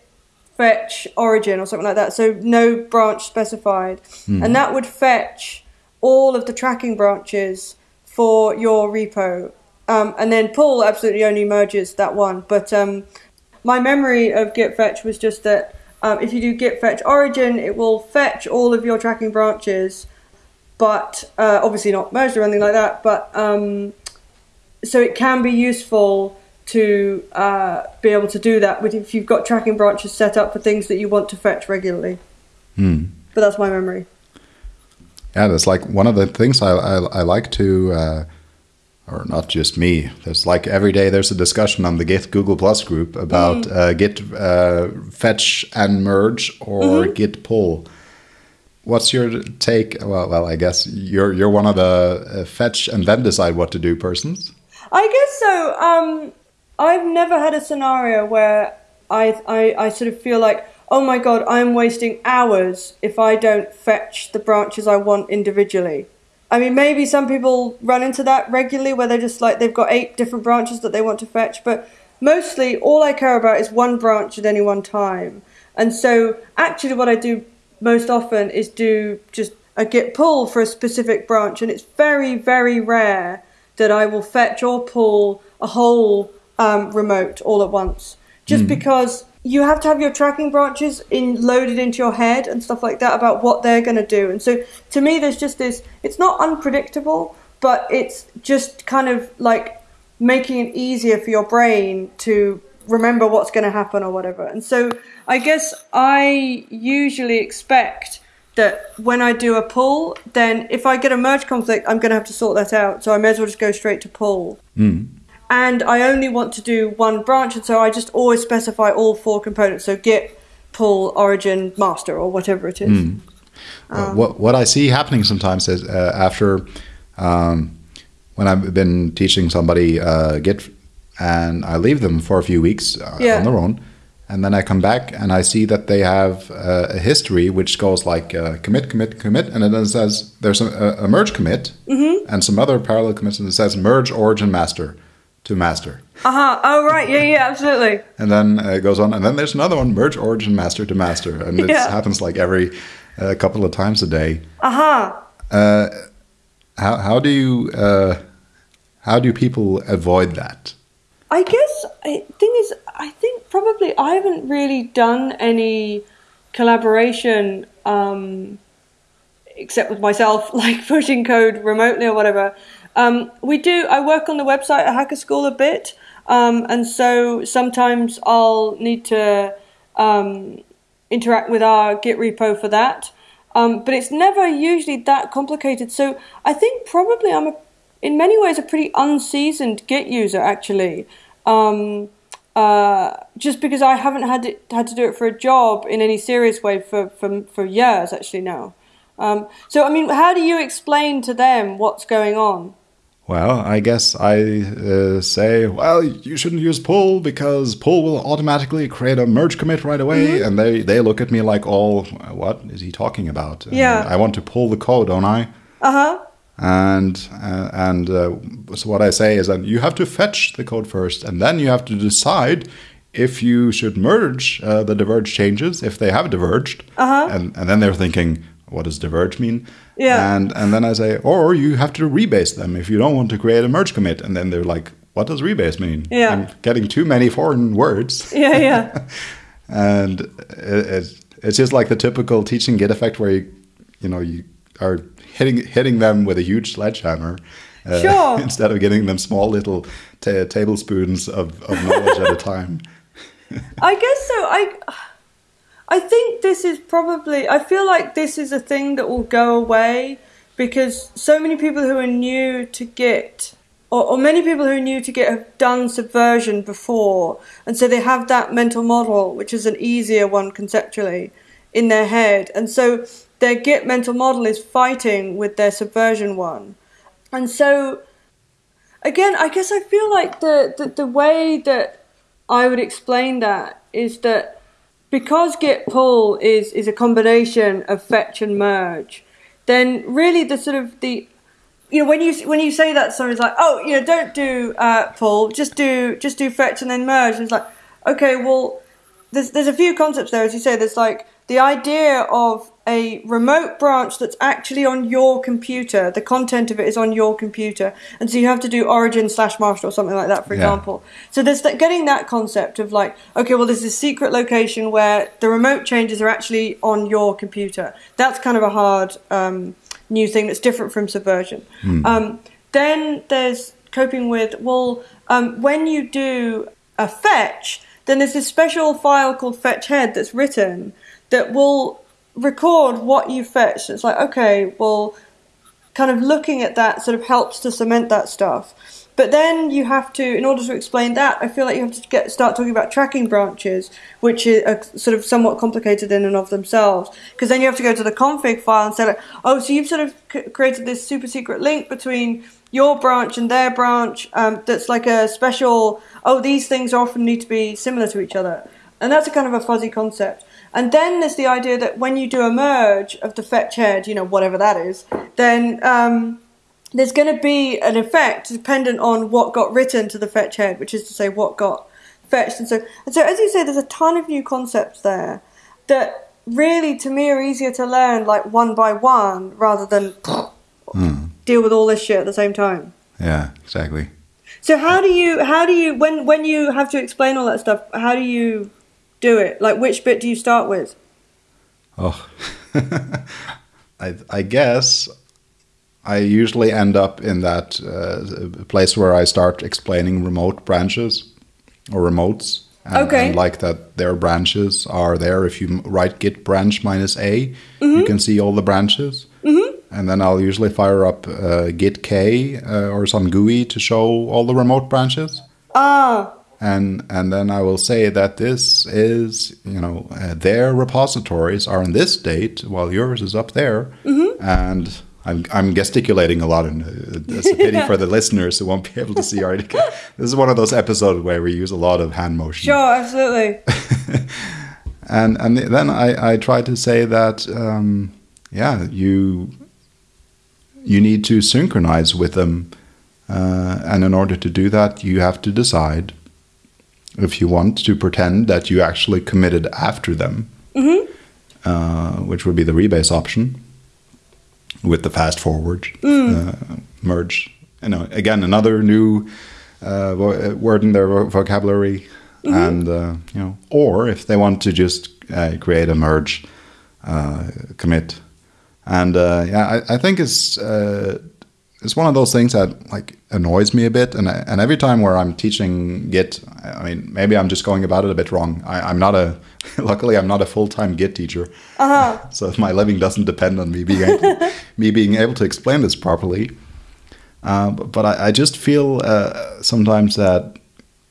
fetch origin or something like that. So no branch specified, and that would fetch all of the tracking branches for your repo. Um, and then pull absolutely only merges that one. But um, my memory of git fetch was just that um, if you do git fetch origin, it will fetch all of your tracking branches, but uh, obviously not merged or anything like that. But um, so it can be useful to uh, be able to do that with if you've got tracking branches set up for things that you want to fetch regularly. Hmm. But that's my memory. Yeah, that's like one of the things I I, I like to, uh, or not just me. There's like every day there's a discussion on the Git Google Plus group about uh, Git uh, fetch and merge or Git pull. What's your take? Well, well, I guess you're you're one of the uh, fetch and then decide what to do persons. I guess so. Um, I've never had a scenario where I, I I sort of feel like, oh my god, I'm wasting hours if I don't fetch the branches I want individually. I mean, maybe some people run into that regularly where they're just like they've got eight different branches that they want to fetch, but mostly all I care about is one branch at any one time. And so, actually, what I do most often is do just a git pull for a specific branch, and it's very, very rare that I will fetch or pull a whole um, remote all at once. Just because you have to have your tracking branches in loaded into your head and stuff like that about what they're going to do. And so to me, there's just this. It's not unpredictable, but it's just kind of like making it easier for your brain to remember what's going to happen or whatever. And so I guess I usually expect that when I do a pull, then if I get a merge conflict, I'm going to have to sort that out. So I may as well just go straight to pull. And I only want to do one branch, and so I just always specify all four components. So git, pull, origin, master, or whatever it is. Uh, what what I see happening sometimes is uh, after um, when I've been teaching somebody uh, Git and I leave them for a few weeks uh, Yeah. on their own, and then I come back and I see that they have uh, a history which goes like uh, commit, commit, commit, and then it says there's a, a merge commit and some other parallel commits, and it says merge origin master to master. Uh huh. Oh, right. Yeah, yeah, absolutely. And then uh, it goes on, and then there's another one, merge origin master to master, and it Yeah. happens like every uh, couple of times a day. Uh huh. Uh, how how do you uh, how do people avoid that? I guess I, thing is, I think probably I haven't really done any collaboration um, except with myself, like pushing code remotely or whatever. Um, we do. I work on the website at Hacker School a bit, um, and so sometimes I'll need to um, interact with our Git repo for that. Um, but it's never usually that complicated. So I think probably I'm a, in many ways a pretty unseasoned Git user actually. Um, uh, just because I haven't had it, had to do it for a job in any serious way for for, for years actually now. Um, so I mean, how do you explain to them what's going on? Well, I guess I uh, say, well, you shouldn't use pull because pull will automatically create a merge commit right away, mm -hmm. and they they look at me like, "Oh, what is he talking about?" And yeah, I want to pull the code, don't I? Uh huh. And uh, and uh, so what I say is that you have to fetch the code first, and then you have to decide if you should merge uh, the diverged changes if they have diverged, uh -huh. and and then they're thinking, what does diverge mean? Yeah. And and then I say, or you have to rebase them if you don't want to create a merge commit. And then they're like, what does rebase mean? Yeah. I'm getting too many foreign words. Yeah, yeah. and it, it's it's just like the typical teaching Git effect where you you know you are hitting hitting them with a huge sledgehammer. Uh, sure. instead of getting them small little tablespoons of, of knowledge at a time. I guess so. I I think this is probably, I feel like this is a thing that will go away because so many people who are new to Git, or, or many people who are new to Git have done subversion before, and so they have that mental model, which is an easier one conceptually, in their head. And so their Git mental model is fighting with their subversion one. And so, again, I guess I feel like the, the, the way that I would explain that is that because git pull is is a combination of fetch and merge, then really the sort of the you know when you when you say that somebody's like oh you know don't do uh, pull just do just do fetch and then merge and it's like okay well there's there's a few concepts there as you say there's like the idea of a remote branch that's actually on your computer, the content of it is on your computer, and so you have to do origin slash master or something like that, for yeah. example. So there's that, getting that concept of like, okay, well, there's this secret location where the remote changes are actually on your computer. That's kind of a hard um, new thing that's different from subversion. Mm. Um, then there's coping with, well, um, when you do a fetch, then there's this special file called fetch head that's written that will record what you fetched. It's like, okay, well, kind of looking at that sort of helps to cement that stuff. But then you have to, in order to explain that, I feel like you have to get start talking about tracking branches, which are sort of somewhat complicated in and of themselves. Because then you have to go to the config file and say, like, oh, so you've sort of created this super secret link between your branch and their branch um, that's like a special, oh, these things often need to be similar to each other. And that's a kind of a fuzzy concept. And then there's the idea that when you do a merge of the fetch head, you know, whatever that is, then um, there's going to be an effect dependent on what got written to the fetch head, which is to say what got fetched. And so, and so as you say, there's a ton of new concepts there that really, to me, are easier to learn like one by one rather than mm. deal with all this shit at the same time. Yeah, exactly. So how do you how do you when when you have to explain all that stuff? How do you do it? Like, which bit do you start with? Oh, I, I guess I usually end up in that uh, place where I start explaining remote branches or remotes. And, okay. And like that, their branches are there. If you write git branch minus a, mm -hmm. you can see all the branches. Mm -hmm. And then I'll usually fire up uh, gitk uh, or some GUI to show all the remote branches. Ah and and then I will say that this is you know uh, their repositories are in this state while yours is up there, mm-hmm. and I'm I'm gesticulating a lot, and uh, it's a pity for the listeners who won't be able to see our. this is one of those episodes where we use a lot of hand motion. Sure, absolutely. and and then I I try to say that um, yeah you you need to synchronize with them. Uh, and in order to do that, you have to decide if you want to pretend that you actually committed after them, mm-hmm. uh, which would be the rebase option with the fast forward mm. uh, merge. You know, again, another new uh, uh word in their vocabulary, mm-hmm. and uh, you know, or if they want to just uh, create a merge commit, and yeah, I, I think it's it's one of those things that like annoys me a bit, and I, and every time where I'm teaching Git, I mean, maybe I'm just going about it a bit wrong. I, am not a, luckily, I'm not a full time Git teacher, uh-huh. so my living doesn't depend on me being able, me being able to explain this properly. Uh, but, but I, I, just feel uh, sometimes that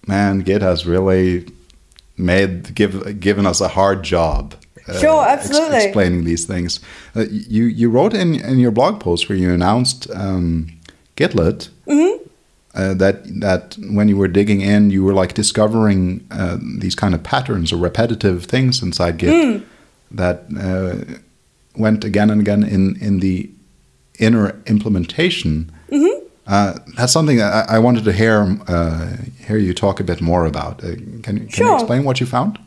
man, Git has really made give given us a hard job. Uh, sure, absolutely. Ex- explaining these things. Uh, you you wrote in in your blog post where you announced um, Gitlet. Mm-hmm. Uh, that that when you were digging in, you were like discovering uh, these kind of patterns or repetitive things inside Git mm. that uh, went again and again in in the inner implementation. Mm-hmm. Uh, that's something that I, I wanted to hear uh, hear you talk a bit more about. Uh, can can sure. you explain what you found?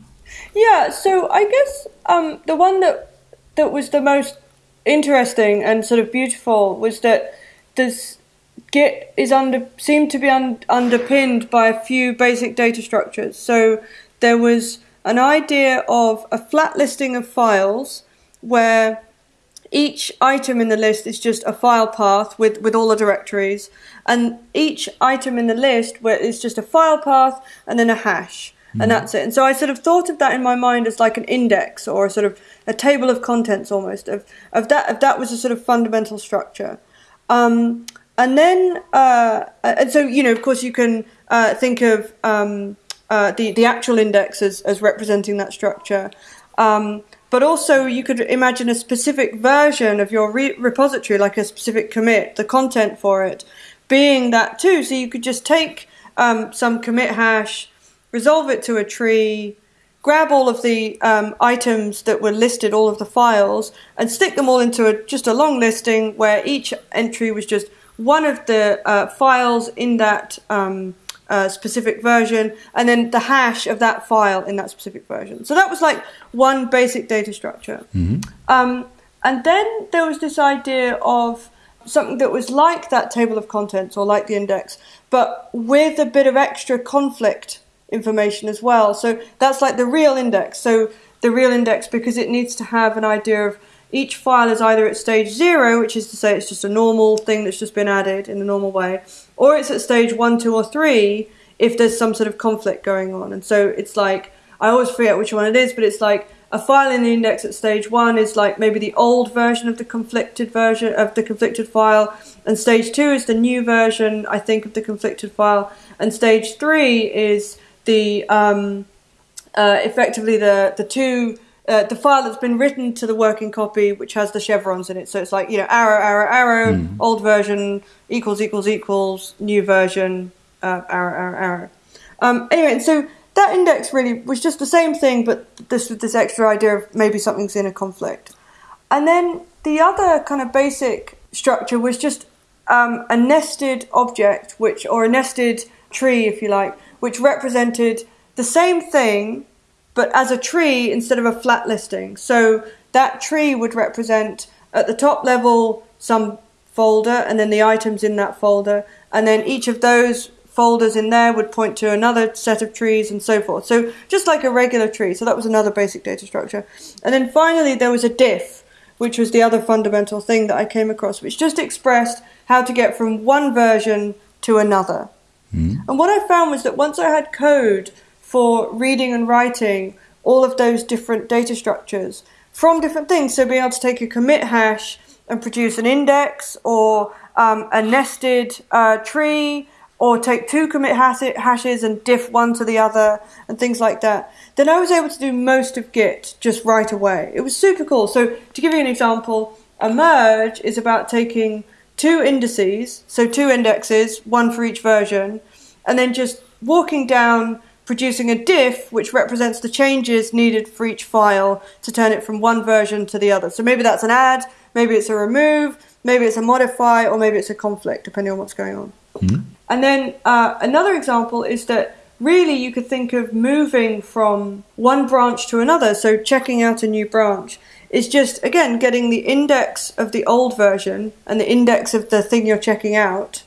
Yeah, so I guess um, the one that that was the most interesting and sort of beautiful was that this Git is under seemed to be un, underpinned by a few basic data structures. So there was an idea of a flat listing of files where each item in the list is just a file path with, with all the directories, and each item in the list where it's just a file path and then a hash, mm. and mm-hmm. that's it. And so I sort of thought of that in my mind as like an index or a sort of a table of contents almost of, of that of that was a sort of fundamental structure. Um, and then uh, and so you know of course you can uh, think of um, uh, the the actual index as, as representing that structure. Um, but also you could imagine a specific version of your re- repository, like a specific commit, the content for it, being that too. So you could just take um, some commit hash, resolve it to a tree, grab all of the um, items that were listed, all of the files, and stick them all into a, just a long listing where each entry was just one of the uh, files in that um, uh, specific version, and then the hash of that file in that specific version. So that was like one basic data structure. Mm-hmm. Um, and then there was this idea of something that was like that table of contents or like the index, but with a bit of extra conflict information as well. So that's like the real index. So the real index, because it needs to have an idea of each file is either at stage zero, which is to say it's just a normal thing that's just been added in the normal way, or it's at stage one, two, or three if there's some sort of conflict going on. And so it's like, I always forget which one it is, but it's like a file in the index at stage one is like maybe the old version of the conflicted version of the conflicted file, and stage two is the new version, I think, of the conflicted file, and stage three is the um, uh, effectively the the two uh, the file that's been written to the working copy, which has the chevrons in it. So it's like, you know, arrow, arrow, arrow, mm. old version, equals, equals, equals, new version, uh, arrow, arrow, arrow. Um, anyway, so that index really was just the same thing, but this with this extra idea of maybe something's in a conflict. And then the other kind of basic structure was just um, a nested object, which or a nested tree, if you like, which represented the same thing but as a tree instead of a flat listing. So that tree would represent at the top level some folder and then the items in that folder, and then each of those folders in there would point to another set of trees and so forth. So just like a regular tree. So that was another basic data structure. And then finally there was a diff, which was the other fundamental thing that I came across, which just expressed how to get from one version to another. Mm. And what I found was that once I had code for reading and writing all of those different data structures from different things. So being able to take a commit hash and produce an index or um, a nested uh, tree or take two commit hashes and diff one to the other and things like that, then I was able to do most of Git just right away. It was super cool. So to give you an example, a merge is about taking two indices, so two indexes, one for each version, and then just walking down producing a diff which represents the changes needed for each file to turn it from one version to the other. So maybe that's an add, maybe it's a remove, maybe it's a modify, or maybe it's a conflict, depending on what's going on. Mm-hmm. And then uh, another example is that really you could think of moving from one branch to another, so checking out a new branch. Is just again getting the index of the old version and the index of the thing you're checking out,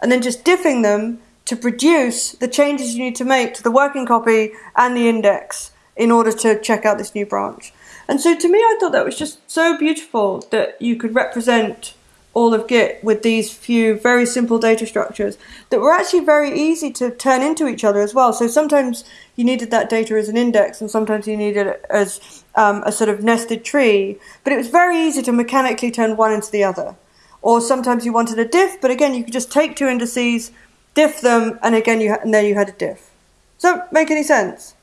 and then just diffing them to produce the changes you need to make to the working copy and the index in order to check out this new branch. And so to me, I thought that was just so beautiful that you could represent all of Git with these few very simple data structures that were actually very easy to turn into each other as well. So sometimes you needed that data as an index, and sometimes you needed it as um, a sort of nested tree. But it was very easy to mechanically turn one into the other. Or sometimes you wanted a diff, but again, you could just take two indices, diff them, and again, you ha- and then you had a diff. Does that make any sense?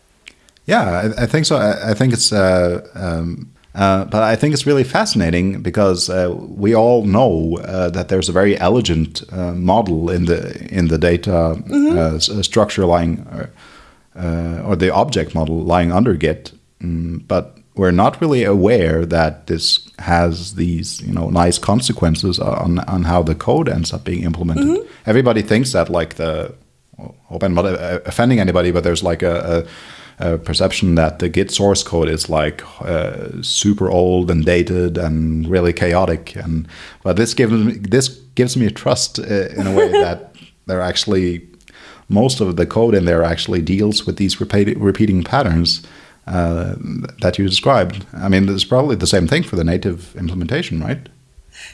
Yeah, I, I think so. I, I think it's uh, um, uh, but I think it's really fascinating because uh, we all know uh, that there's a very elegant uh, model in the in the data mm-hmm. Uh, structure lying uh, or the object model lying under Git, mm, but we're not really aware that this has these you know nice consequences on on how the code ends up being implemented. Mm-hmm. Everybody thinks that like the well, hope I'm not offending anybody, but there's like a, a uh, perception that the Git source code is like uh, super old and dated and really chaotic. And but this gives me this gives me trust uh, in a way that they're actually most of the code in there actually deals with these repeat, repeating patterns uh, that you described. I mean, it's probably the same thing for the native implementation, right?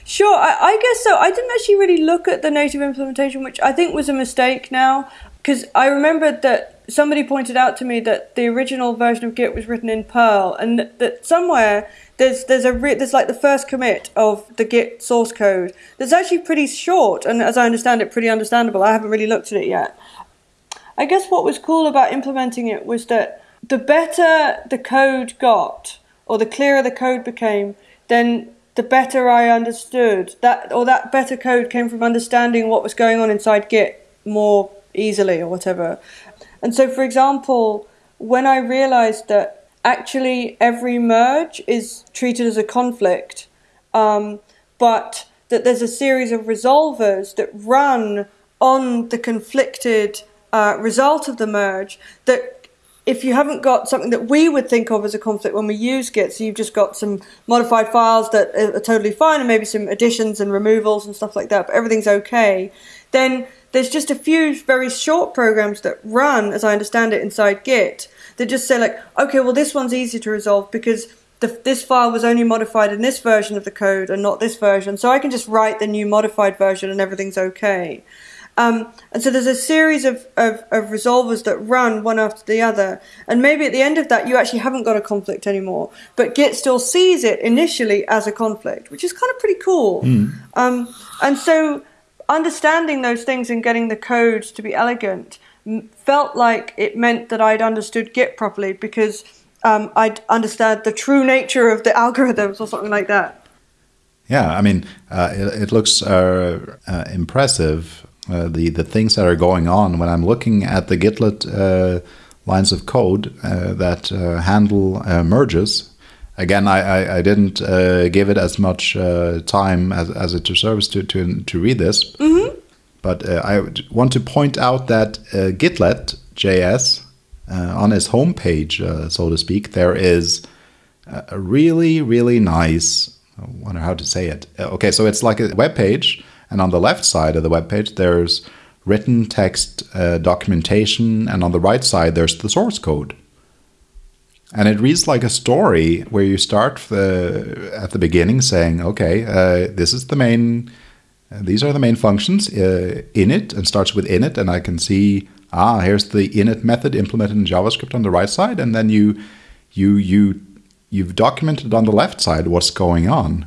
Sure, I, I, guess so. I didn't actually really look at the native implementation, which I think was a mistake now, because I remembered that somebody pointed out to me that the original version of Git was written in Perl, and that somewhere there's there's a re- there's like the first commit of the Git source code that's actually pretty short, and as I understand it, pretty understandable. I haven't really looked at it yet. I guess what was cool about implementing it was that the better the code got, or the clearer the code became, then the better I understood that, or that better code came from understanding what was going on inside Git more easily, or whatever. And so, for example, when I realized that actually every merge is treated as a conflict, um, but that there's a series of resolvers that run on the conflicted uh, result of the merge that if you haven't got something that we would think of as a conflict when we use Git, so you've just got some modified files that are totally fine and maybe some additions and removals and stuff like that, but everything's okay, then there's just a few very short programs that run, as I understand it, inside Git that just say like, okay, well this one's easy to resolve because the, this file was only modified in this version of the code and not this version, so I can just write the new modified version and everything's okay. Um, and so there's a series of, of, of, resolvers that run one after the other. And maybe at the end of that, you actually haven't got a conflict anymore. But Git still sees it initially as a conflict, which is kind of pretty cool. Mm. Um, and so understanding those things and getting the code to be elegant felt like it meant that I'd understood Git properly because um, I'd understand the true nature of the algorithms or something like that. Yeah, I mean, uh, it, it, looks uh, uh, impressive. Uh, the the things that are going on when I'm looking at the Gitlet uh, lines of code uh, that handle merges again, I, I, I didn't uh, give it as much uh, time as, as it deserves to, to, to read this. Mm-hmm. But uh, I want to point out that uh, Gitlet JS, uh, on its homepage, uh, so to speak, there is a really, really nice, I wonder how to say it. Okay, so it's like a web page, and on the left side of the web page, there's written text documentation, and on the right side, there's the source code. And it reads like a story where you start the, at the beginning saying, okay, uh, this is the main, uh, these are the main functions uh, init and starts with init. And I can see, ah, here's the init method implemented in JavaScript on the right side. And then you, you, you, you've documented on the left side what's going on.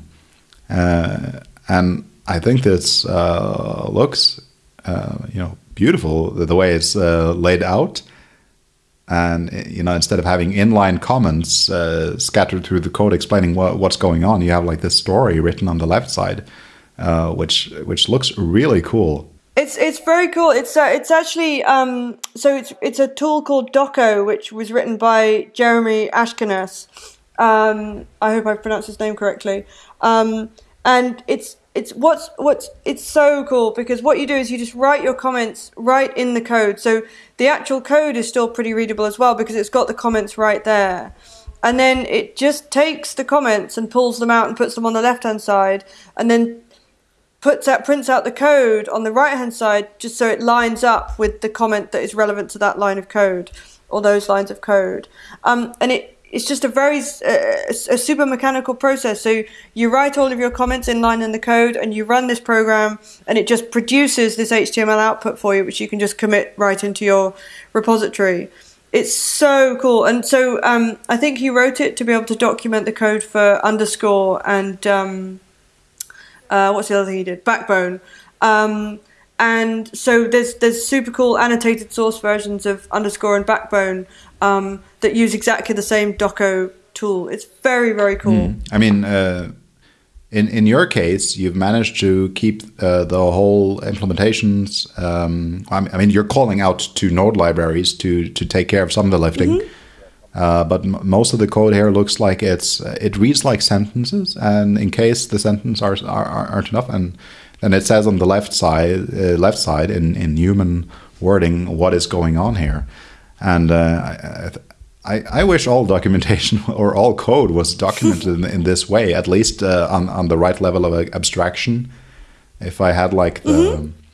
Uh, and I think this uh, looks, uh, you know, beautiful the way it's laid out. And you know instead of having inline comments uh, scattered through the code explaining what, what's going on you have like this story written on the left side uh, which which looks really cool. It's it's very cool. It's uh, it's actually um, so it's it's a tool called Docco, which was written by Jeremy Ashkenas um, I hope I've pronounced his name correctly. Um, and it's it's what's what's it's so cool because what you do is you just write your comments right in the code. So the actual code is still pretty readable as well because it's got the comments right there. And then it just takes the comments and pulls them out and puts them on the left hand side and then puts out prints out the code on the right hand side just so it lines up with the comment that is relevant to that line of code or those lines of code. Um, and it it's just a very uh, a super mechanical process. So you write all of your comments in line in the code, and you run this program, and it just produces this HTML output for you, which you can just commit right into your repository. It's so cool, and so um, I think he wrote it to be able to document the code for underscore and um, uh, what's the other thing he did? Backbone. Um, and so there's there's super cool annotated source versions of underscore and backbone um, that use exactly the same Docco tool. It's very very cool. Mm. I mean, uh, in in your case, you've managed to keep uh, the whole implementations. Um, I mean, you're calling out to node libraries to to take care of some of the lifting. Mm -hmm. Uh, but most of the code here looks like it's uh, it reads like sentences, and in case the sentences are, are aren't enough, and then it says on the left side uh, left side in in human wording what is going on here, and uh, I, I wish all documentation or all code was documented in, in, this way, at least uh, on on the right level of abstraction. If I had like the mm -hmm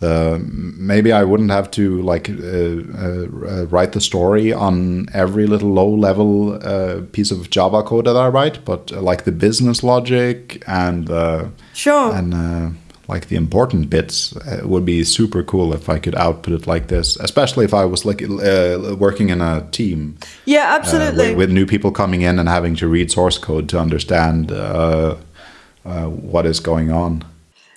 the maybe I wouldn't have to like uh, uh, uh, write the story on every little low level uh, piece of Java code that I write, but uh, like the business logic and uh, sure and like the important bits it would be super cool if I could output it like this, especially if I was like uh, working in a team. Yeah, uh, absolutely. With, with, new people coming in and having to read source code to understand what is going on.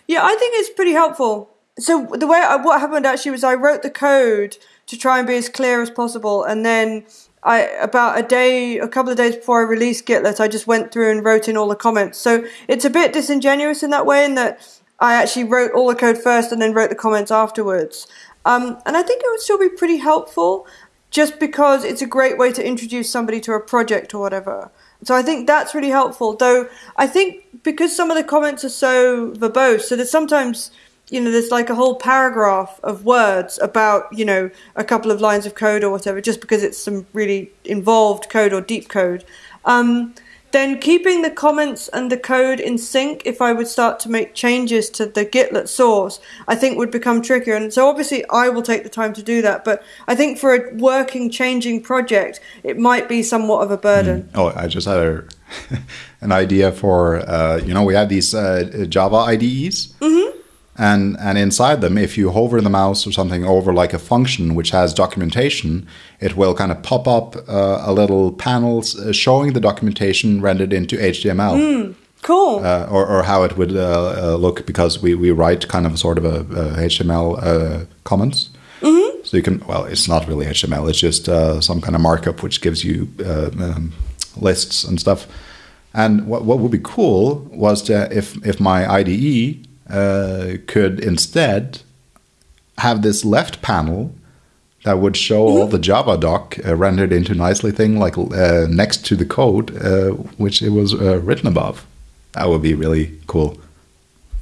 Yeah, I think it's pretty helpful so the way I, what happened actually was I wrote the code to try and be as clear as possible, and then I about a day, a couple of days before I released Gitlet, I just went through and wrote in all the comments. So it's a bit disingenuous in that way, in that I actually wrote all the code first and then wrote the comments afterwards. Um, and I think it would still be pretty helpful, just because it's a great way to introduce somebody to a project or whatever. So I think that's really helpful. Though I think because some of the comments are so verbose, so that sometimes you know, there's like a whole paragraph of words about, you know, a couple of lines of code or whatever, just because it's some really involved code or deep code. Um, then keeping the comments and the code in sync, if I would start to make changes to the Gitlet source, I think would become trickier. And so obviously I will take the time to do that. But I think for a working, changing project, it might be somewhat of a burden. Mm. Oh, I just had a, an idea for, uh, you know, we have these uh, Java IDEs. Mm-hmm and and inside them if you hover the mouse or something over like a function which has documentation it will kind of pop up uh, a little panel uh, showing the documentation rendered into html mm, cool. Uh, or, or how it would uh, uh, look because we, we write kind of sort of a, a html uh, comments. Mm-hmm. so you can well it's not really html it's just some kind of markup which gives you um, lists and stuff. And what, what would be cool was to, if if my ide uh, could instead have this left panel that would show mm -hmm. all the Javadoc uh, rendered into nicely thing like uh, next to the code uh, which it was uh, written above. That would be really cool.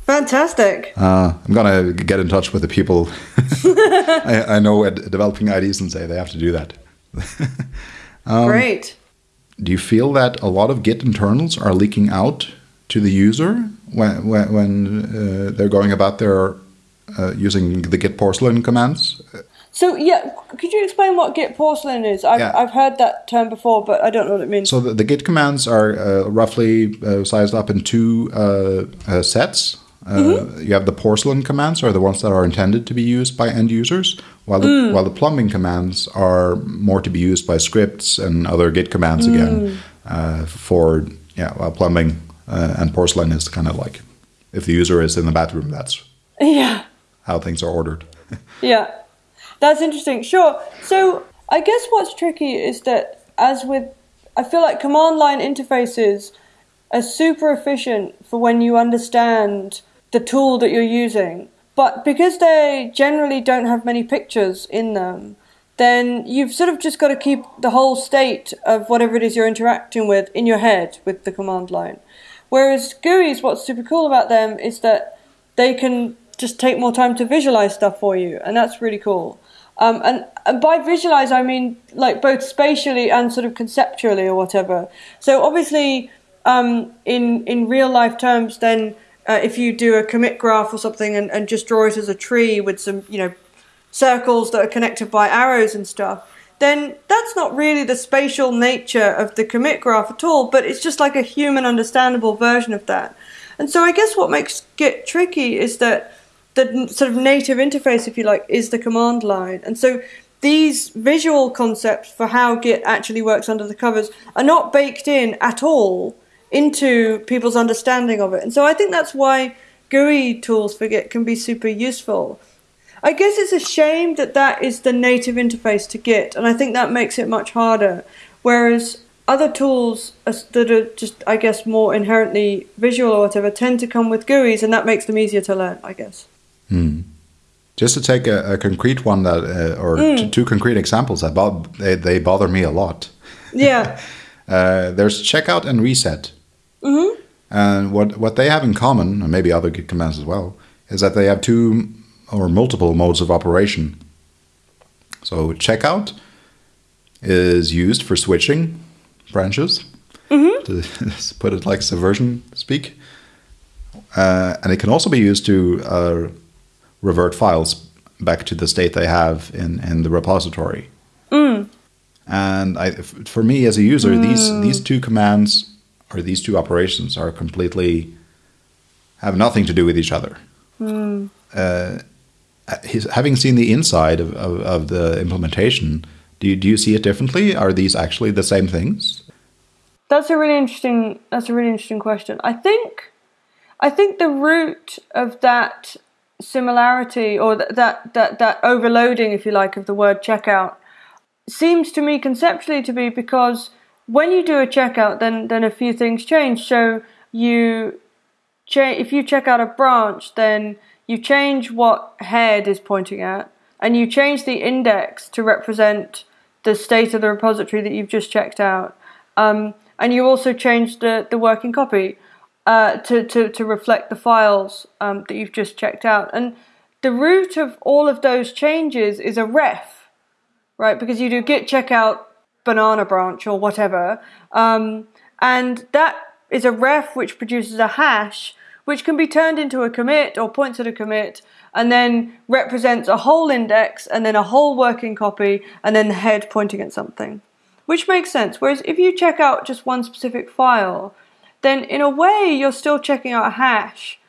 Fantastic. Uh, I'm gonna get in touch with the people I, I, know at developing IDs and say they have to do that. um, Great. Do you feel that a lot of Git internals are leaking out to the user when when, when uh, they're going about their uh, using the git porcelain commands. So yeah, could you explain what git porcelain is? I've, yeah. I've heard that term before, but I don't know what it means. So the, the git commands are uh, roughly uh, sized up in two uh, uh, sets. Mm -hmm. You have the porcelain commands, are the ones that are intended to be used by end users, while the, mm. while the plumbing commands are more to be used by scripts and other git commands mm. again for yeah, well, plumbing uh, and porcelain is kind of like if the user is in the bathroom, that's yeah how things are ordered. yeah, that's interesting. Sure. So I guess what's tricky is that as with, I feel like command line interfaces are super efficient for when you understand the tool that you're using. But because they generally don't have many pictures in them, then you've sort of just got to keep the whole state of whatever it is you're interacting with in your head with the command line. Whereas GUIs, what's super cool about them is that they can just take more time to visualize stuff for you, and that's really cool. Um, and, and by visualize, I mean like both spatially and sort of conceptually or whatever. So obviously, um, in in real life terms, then uh, if you do a commit graph or something and, and just draw it as a tree with some you know circles that are connected by arrows and stuff, then that's not really the spatial nature of the commit graph at all, but it's just like a human understandable version of that. And so I guess what makes Git tricky is that the sort of native interface, if you like, is the command line. And so these visual concepts for how Git actually works under the covers are not baked in at all into people's understanding of it. And so I think that's why GUI tools for Git can be super useful. I guess it's a shame that that is the native interface to Git, and I think that makes it much harder. Whereas other tools that are just, I guess, more inherently visual or whatever tend to come with GUIs, and that makes them easier to learn, I guess. Hmm. Just to take a, a concrete one that, uh, or mm. two concrete examples that bo- they, they bother me a lot. Yeah. uh, there's checkout and reset. Mm-hmm. And what what they have in common, and maybe other Git commands as well, is that they have two or multiple modes of operation. So checkout is used for switching branches, mm-hmm. to put it like subversion speak, uh, and it can also be used to uh, revert files back to the state they have in, in the repository. Mm. And I, for me as a user, mm. these these two commands or these two operations are completely have nothing to do with each other. Mm. Uh, his, having seen the inside of, of, of, the implementation, do you, do you see it differently? Are these actually the same things? That's a really interesting. That's a really interesting question. I think, I think the root of that similarity or that that that overloading, if you like, of the word checkout seems to me conceptually to be because when you do a checkout, then then a few things change. So you cha- if you check out a branch, then you change what head is pointing at, and you change the index to represent the state of the repository that you've just checked out. Um, and you also change the, the working copy uh, to, to, to reflect the files um, that you've just checked out. And the root of all of those changes is a ref, right? Because you do git checkout banana branch or whatever. Um, and that is a ref which produces a hash which can be turned into a commit or points at a commit and then represents a whole index and then a whole working copy and then the head pointing at something. Which makes sense. Whereas if you check out just one specific file, then in a way you're still checking out a hash.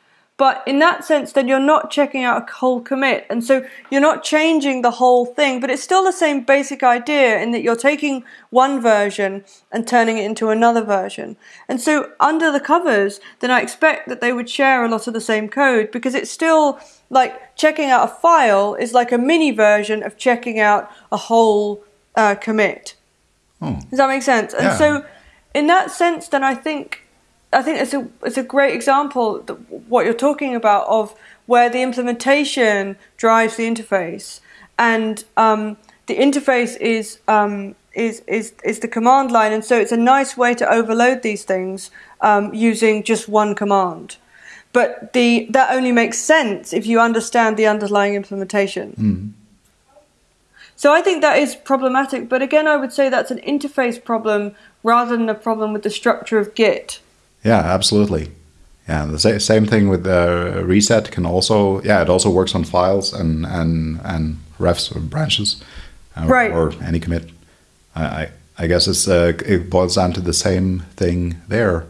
But in that sense, then you're not checking out a whole commit. And so you're not changing the whole thing, but it's still the same basic idea in that you're taking one version and turning it into another version. And so under the covers, then I expect that they would share a lot of the same code because it's still like checking out a file is like a mini version of checking out a whole uh, commit. Oh. Does that make sense? And yeah. so in that sense, then I think I think it's a it's a great example what you're talking about of where the implementation drives the interface, and um, the interface is um, is is is the command line, and so it's a nice way to overload these things um, using just one command. But the that only makes sense if you understand the underlying implementation. Mm. So I think that is problematic. But again, I would say that's an interface problem rather than a problem with the structure of Git. Yeah, absolutely. Yeah, the same thing with the uh, reset can also yeah it also works on files and and and refs or branches, uh, right? Or any commit. I I guess it's uh, it boils down to the same thing there.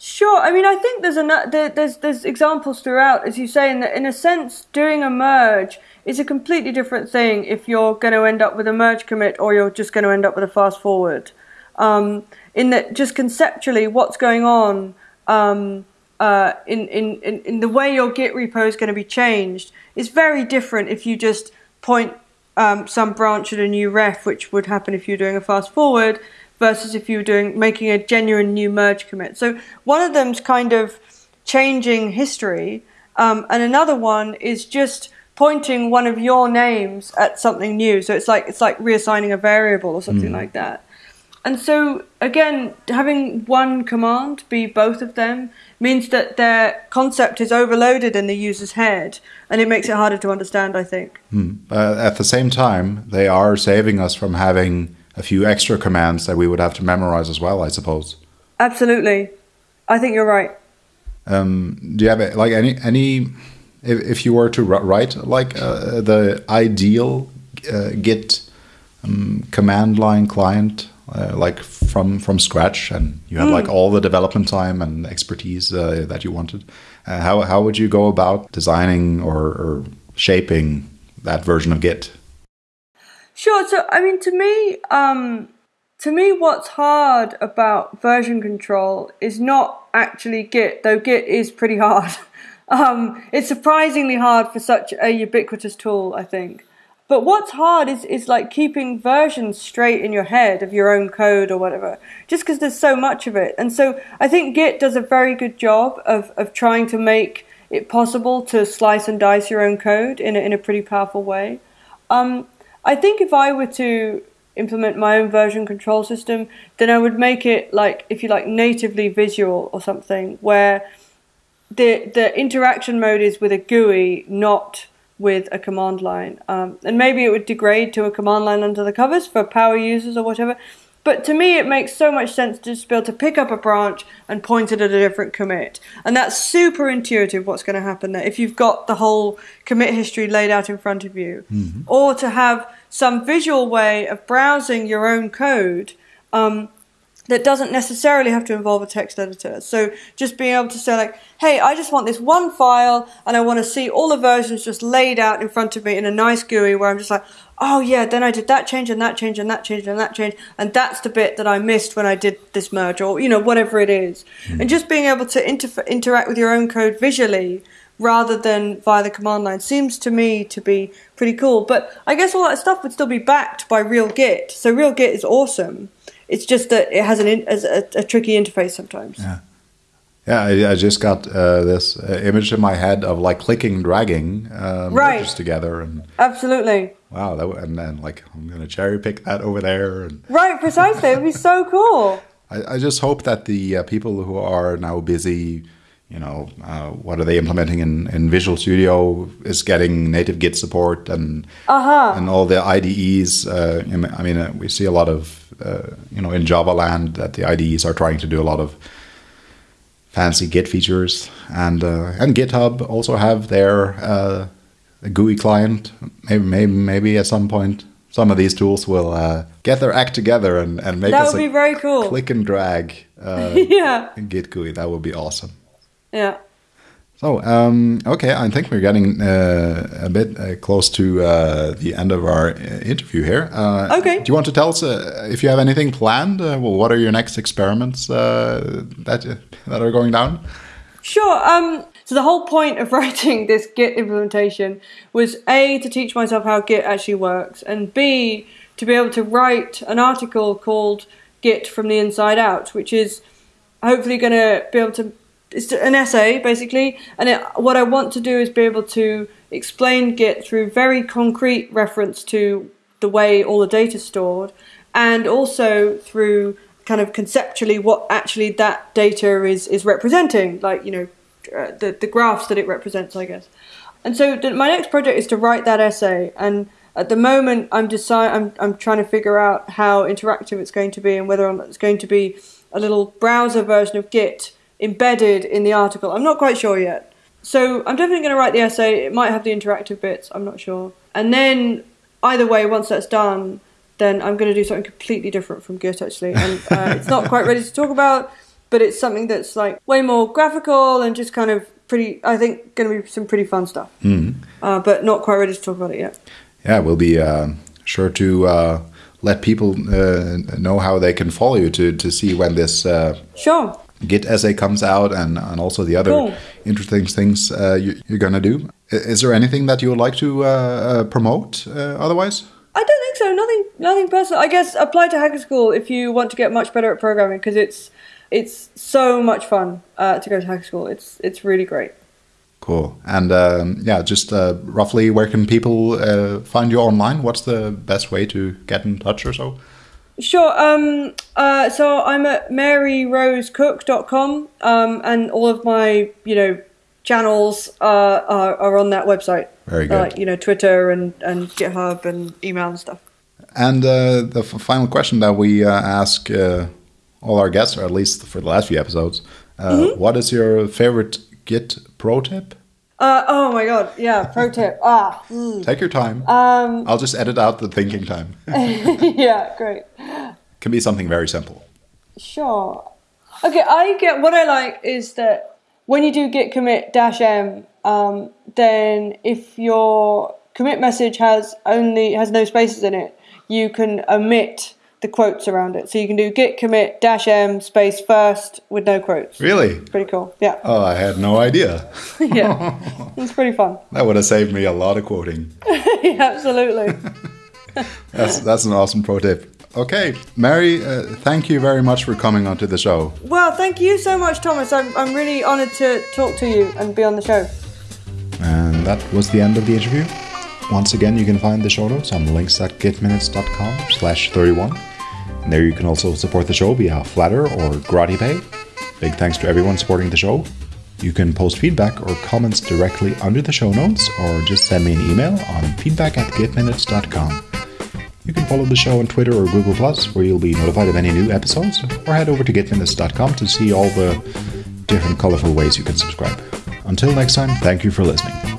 Sure. I mean, I think there's a there, there's there's examples throughout, as you say, in that in a sense, doing a merge is a completely different thing if you're going to end up with a merge commit or you're just going to end up with a fast forward. Um, in that just conceptually what's going on um, uh, in, in, in, in the way your Git repo is going to be changed is very different if you just point um, some branch at a new ref, which would happen if you're doing a fast forward, versus if you were doing making a genuine new merge commit. So one of them's kind of changing history, um, and another one is just pointing one of your names at something new. So it's like it's like reassigning a variable or something mm. like that. And so, again, having one command be both of them means that their concept is overloaded in the user's head, and it makes it harder to understand, I think. Hmm. Uh, at the same time, they are saving us from having a few extra commands that we would have to memorize as well, I suppose. Absolutely. I think you're right. Um, do you have like any any if, if you were to write like uh, the ideal uh, Git um, command line client uh, like from from scratch and you had like all the development time and expertise uh, that you wanted uh, how how would you go about designing or, or shaping that version of git Sure. So, I mean, to me, um, to me, what's hard about version control is not actually Git, though Git is pretty hard. um, it's surprisingly hard for such a ubiquitous tool, I think. But what's hard is, is like keeping versions straight in your head of your own code or whatever, just because there's so much of it. And so I think Git does a very good job of, of trying to make it possible to slice and dice your own code in a, in a pretty powerful way. Um, I think if I were to implement my own version control system, then I would make it like, if you like, natively visual or something, where the the interaction mode is with a GUI, not with a command line. Um, and maybe it would degrade to a command line under the covers for power users or whatever. But to me, it makes so much sense to just be able to pick up a branch and point it at a different commit. And that's super intuitive what's going to happen there if you've got the whole commit history laid out in front of you. Or to have some visual way of browsing your own code um, that doesn't necessarily have to involve a text editor. So just being able to say like, hey, I just want this one file and I want to see all the versions just laid out in front of me in a nice GUI where I'm just like, oh yeah, then I did that change and that change and that change and that change and that's the bit that I missed when I did this merge or, you know, whatever it is. Hmm. And just being able to inter- interact with your own code visually rather than via the command line seems to me to be pretty cool. But I guess all that stuff would still be backed by real Git. So real Git is awesome. It's just that it has an in, a, a tricky interface sometimes. Yeah. Yeah, I, I just got uh, this uh, image in my head of like clicking and dragging um, Right. together, and Absolutely. wow, that, w- and then like I'm gonna cherry pick that over there, and Right, precisely. It would be so cool. I, I just hope that the uh, people who are now busy, you know, uh, what are they implementing in, in Visual Studio is getting native Git support and Uh-huh. and all the IDEs. Uh, I mean- I mean, uh, we see a lot of, uh, you know, in Java land that the IDEs are trying to do a lot of fancy Git features, and uh, and GitHub also have their uh, GUI client. Maybe, maybe, maybe at some point, some of these tools will uh, get their act together and, and make That us would a be very cool. click and drag uh, Yeah. Git GUI. That would be awesome. Yeah. So, um, okay, I think we're getting uh, a bit uh, close to uh, the end of our uh, interview here. Uh, Okay. Do you want to tell us uh, if you have anything planned? Uh, well, what are your next experiments uh, that that are going down? Sure. Um, so the whole point of writing this Git implementation was A, to teach myself how Git actually works, and B, to be able to write an article called Git from the Inside Out, which is hopefully going to be able to. It's an essay, basically, and it, what I want to do is be able to explain Git through very concrete reference to the way all the data is stored, and also through kind of conceptually what actually that data is is representing, like you know uh, the the graphs that it represents, I guess. And so the, my next project is to write that essay, and at the moment I'm decide I'm I'm trying to figure out how interactive it's going to be and whether or not it's going to be a little browser version of Git embedded in the article. I'm not quite sure yet. So I'm definitely going to write the essay. It might have the interactive bits. I'm not sure. And then either way, once that's done, then I'm going to do something completely different from Git actually, and uh, it's not quite ready to talk about, but it's something that's like way more graphical and just kind of pretty. I think going to be some pretty fun stuff, uh, but not quite ready to talk about it yet. Yeah, we'll be uh, sure to uh, let people uh, know how they can follow you to, to see when this uh, Sure. Git essay comes out and, and also the other Cool. interesting things uh, you, you're going to do. Is there anything that you would like to uh, uh, promote uh, otherwise? I don't think so. Nothing. Nothing personal. I guess apply to Hacker School if you want to get much better at programming because it's it's so much fun uh, to go to Hacker School. It's it's really great. Cool. And um, yeah, just uh, roughly where can people uh, find you online? What's the best way to get in touch or so? Sure. Um, uh, so I'm at maryrosecook.com, um, and all of my, you know, channels uh, are, are on that website. Very good. Like, you know, Twitter and, and GitHub and email and stuff. And uh, the f- final question that we uh, ask uh, all our guests, or at least for the last few episodes, uh, what is your favorite Git pro tip? Uh, oh my god, yeah, pro tip. Ah, mm. Take your time. um, I'll just edit out the thinking time. yeah, great. Can be something very simple. Sure. Okay, I get what I like is that when you do git commit dash m, um, then if your commit message has only has no spaces in it, you can omit the quotes around it. So you can do git commit dash m space first with no quotes. Really? Pretty cool. Yeah, Oh, I had no idea. yeah, it's pretty fun. That would have saved me a lot of quoting. yeah, absolutely. That's that's an awesome pro tip. Okay, Mary, uh, thank you very much for coming onto the show. Well, thank you so much, Thomas. I'm I'm really honoured to talk to you and be on the show. And that was the end of the interview. Once again, you can find the show notes on links.gitminutes.com slash 31. And there you can also support the show via Flattr or GratiPay. Big thanks to everyone supporting the show. You can post feedback or comments directly under the show notes or just send me an email on feedback at gitminutes.com. You can follow the show on Twitter or Google Plus, where you'll be notified of any new episodes, or head over to gitminutes.com to see all the different colorful ways you can subscribe. Until next time, thank you for listening.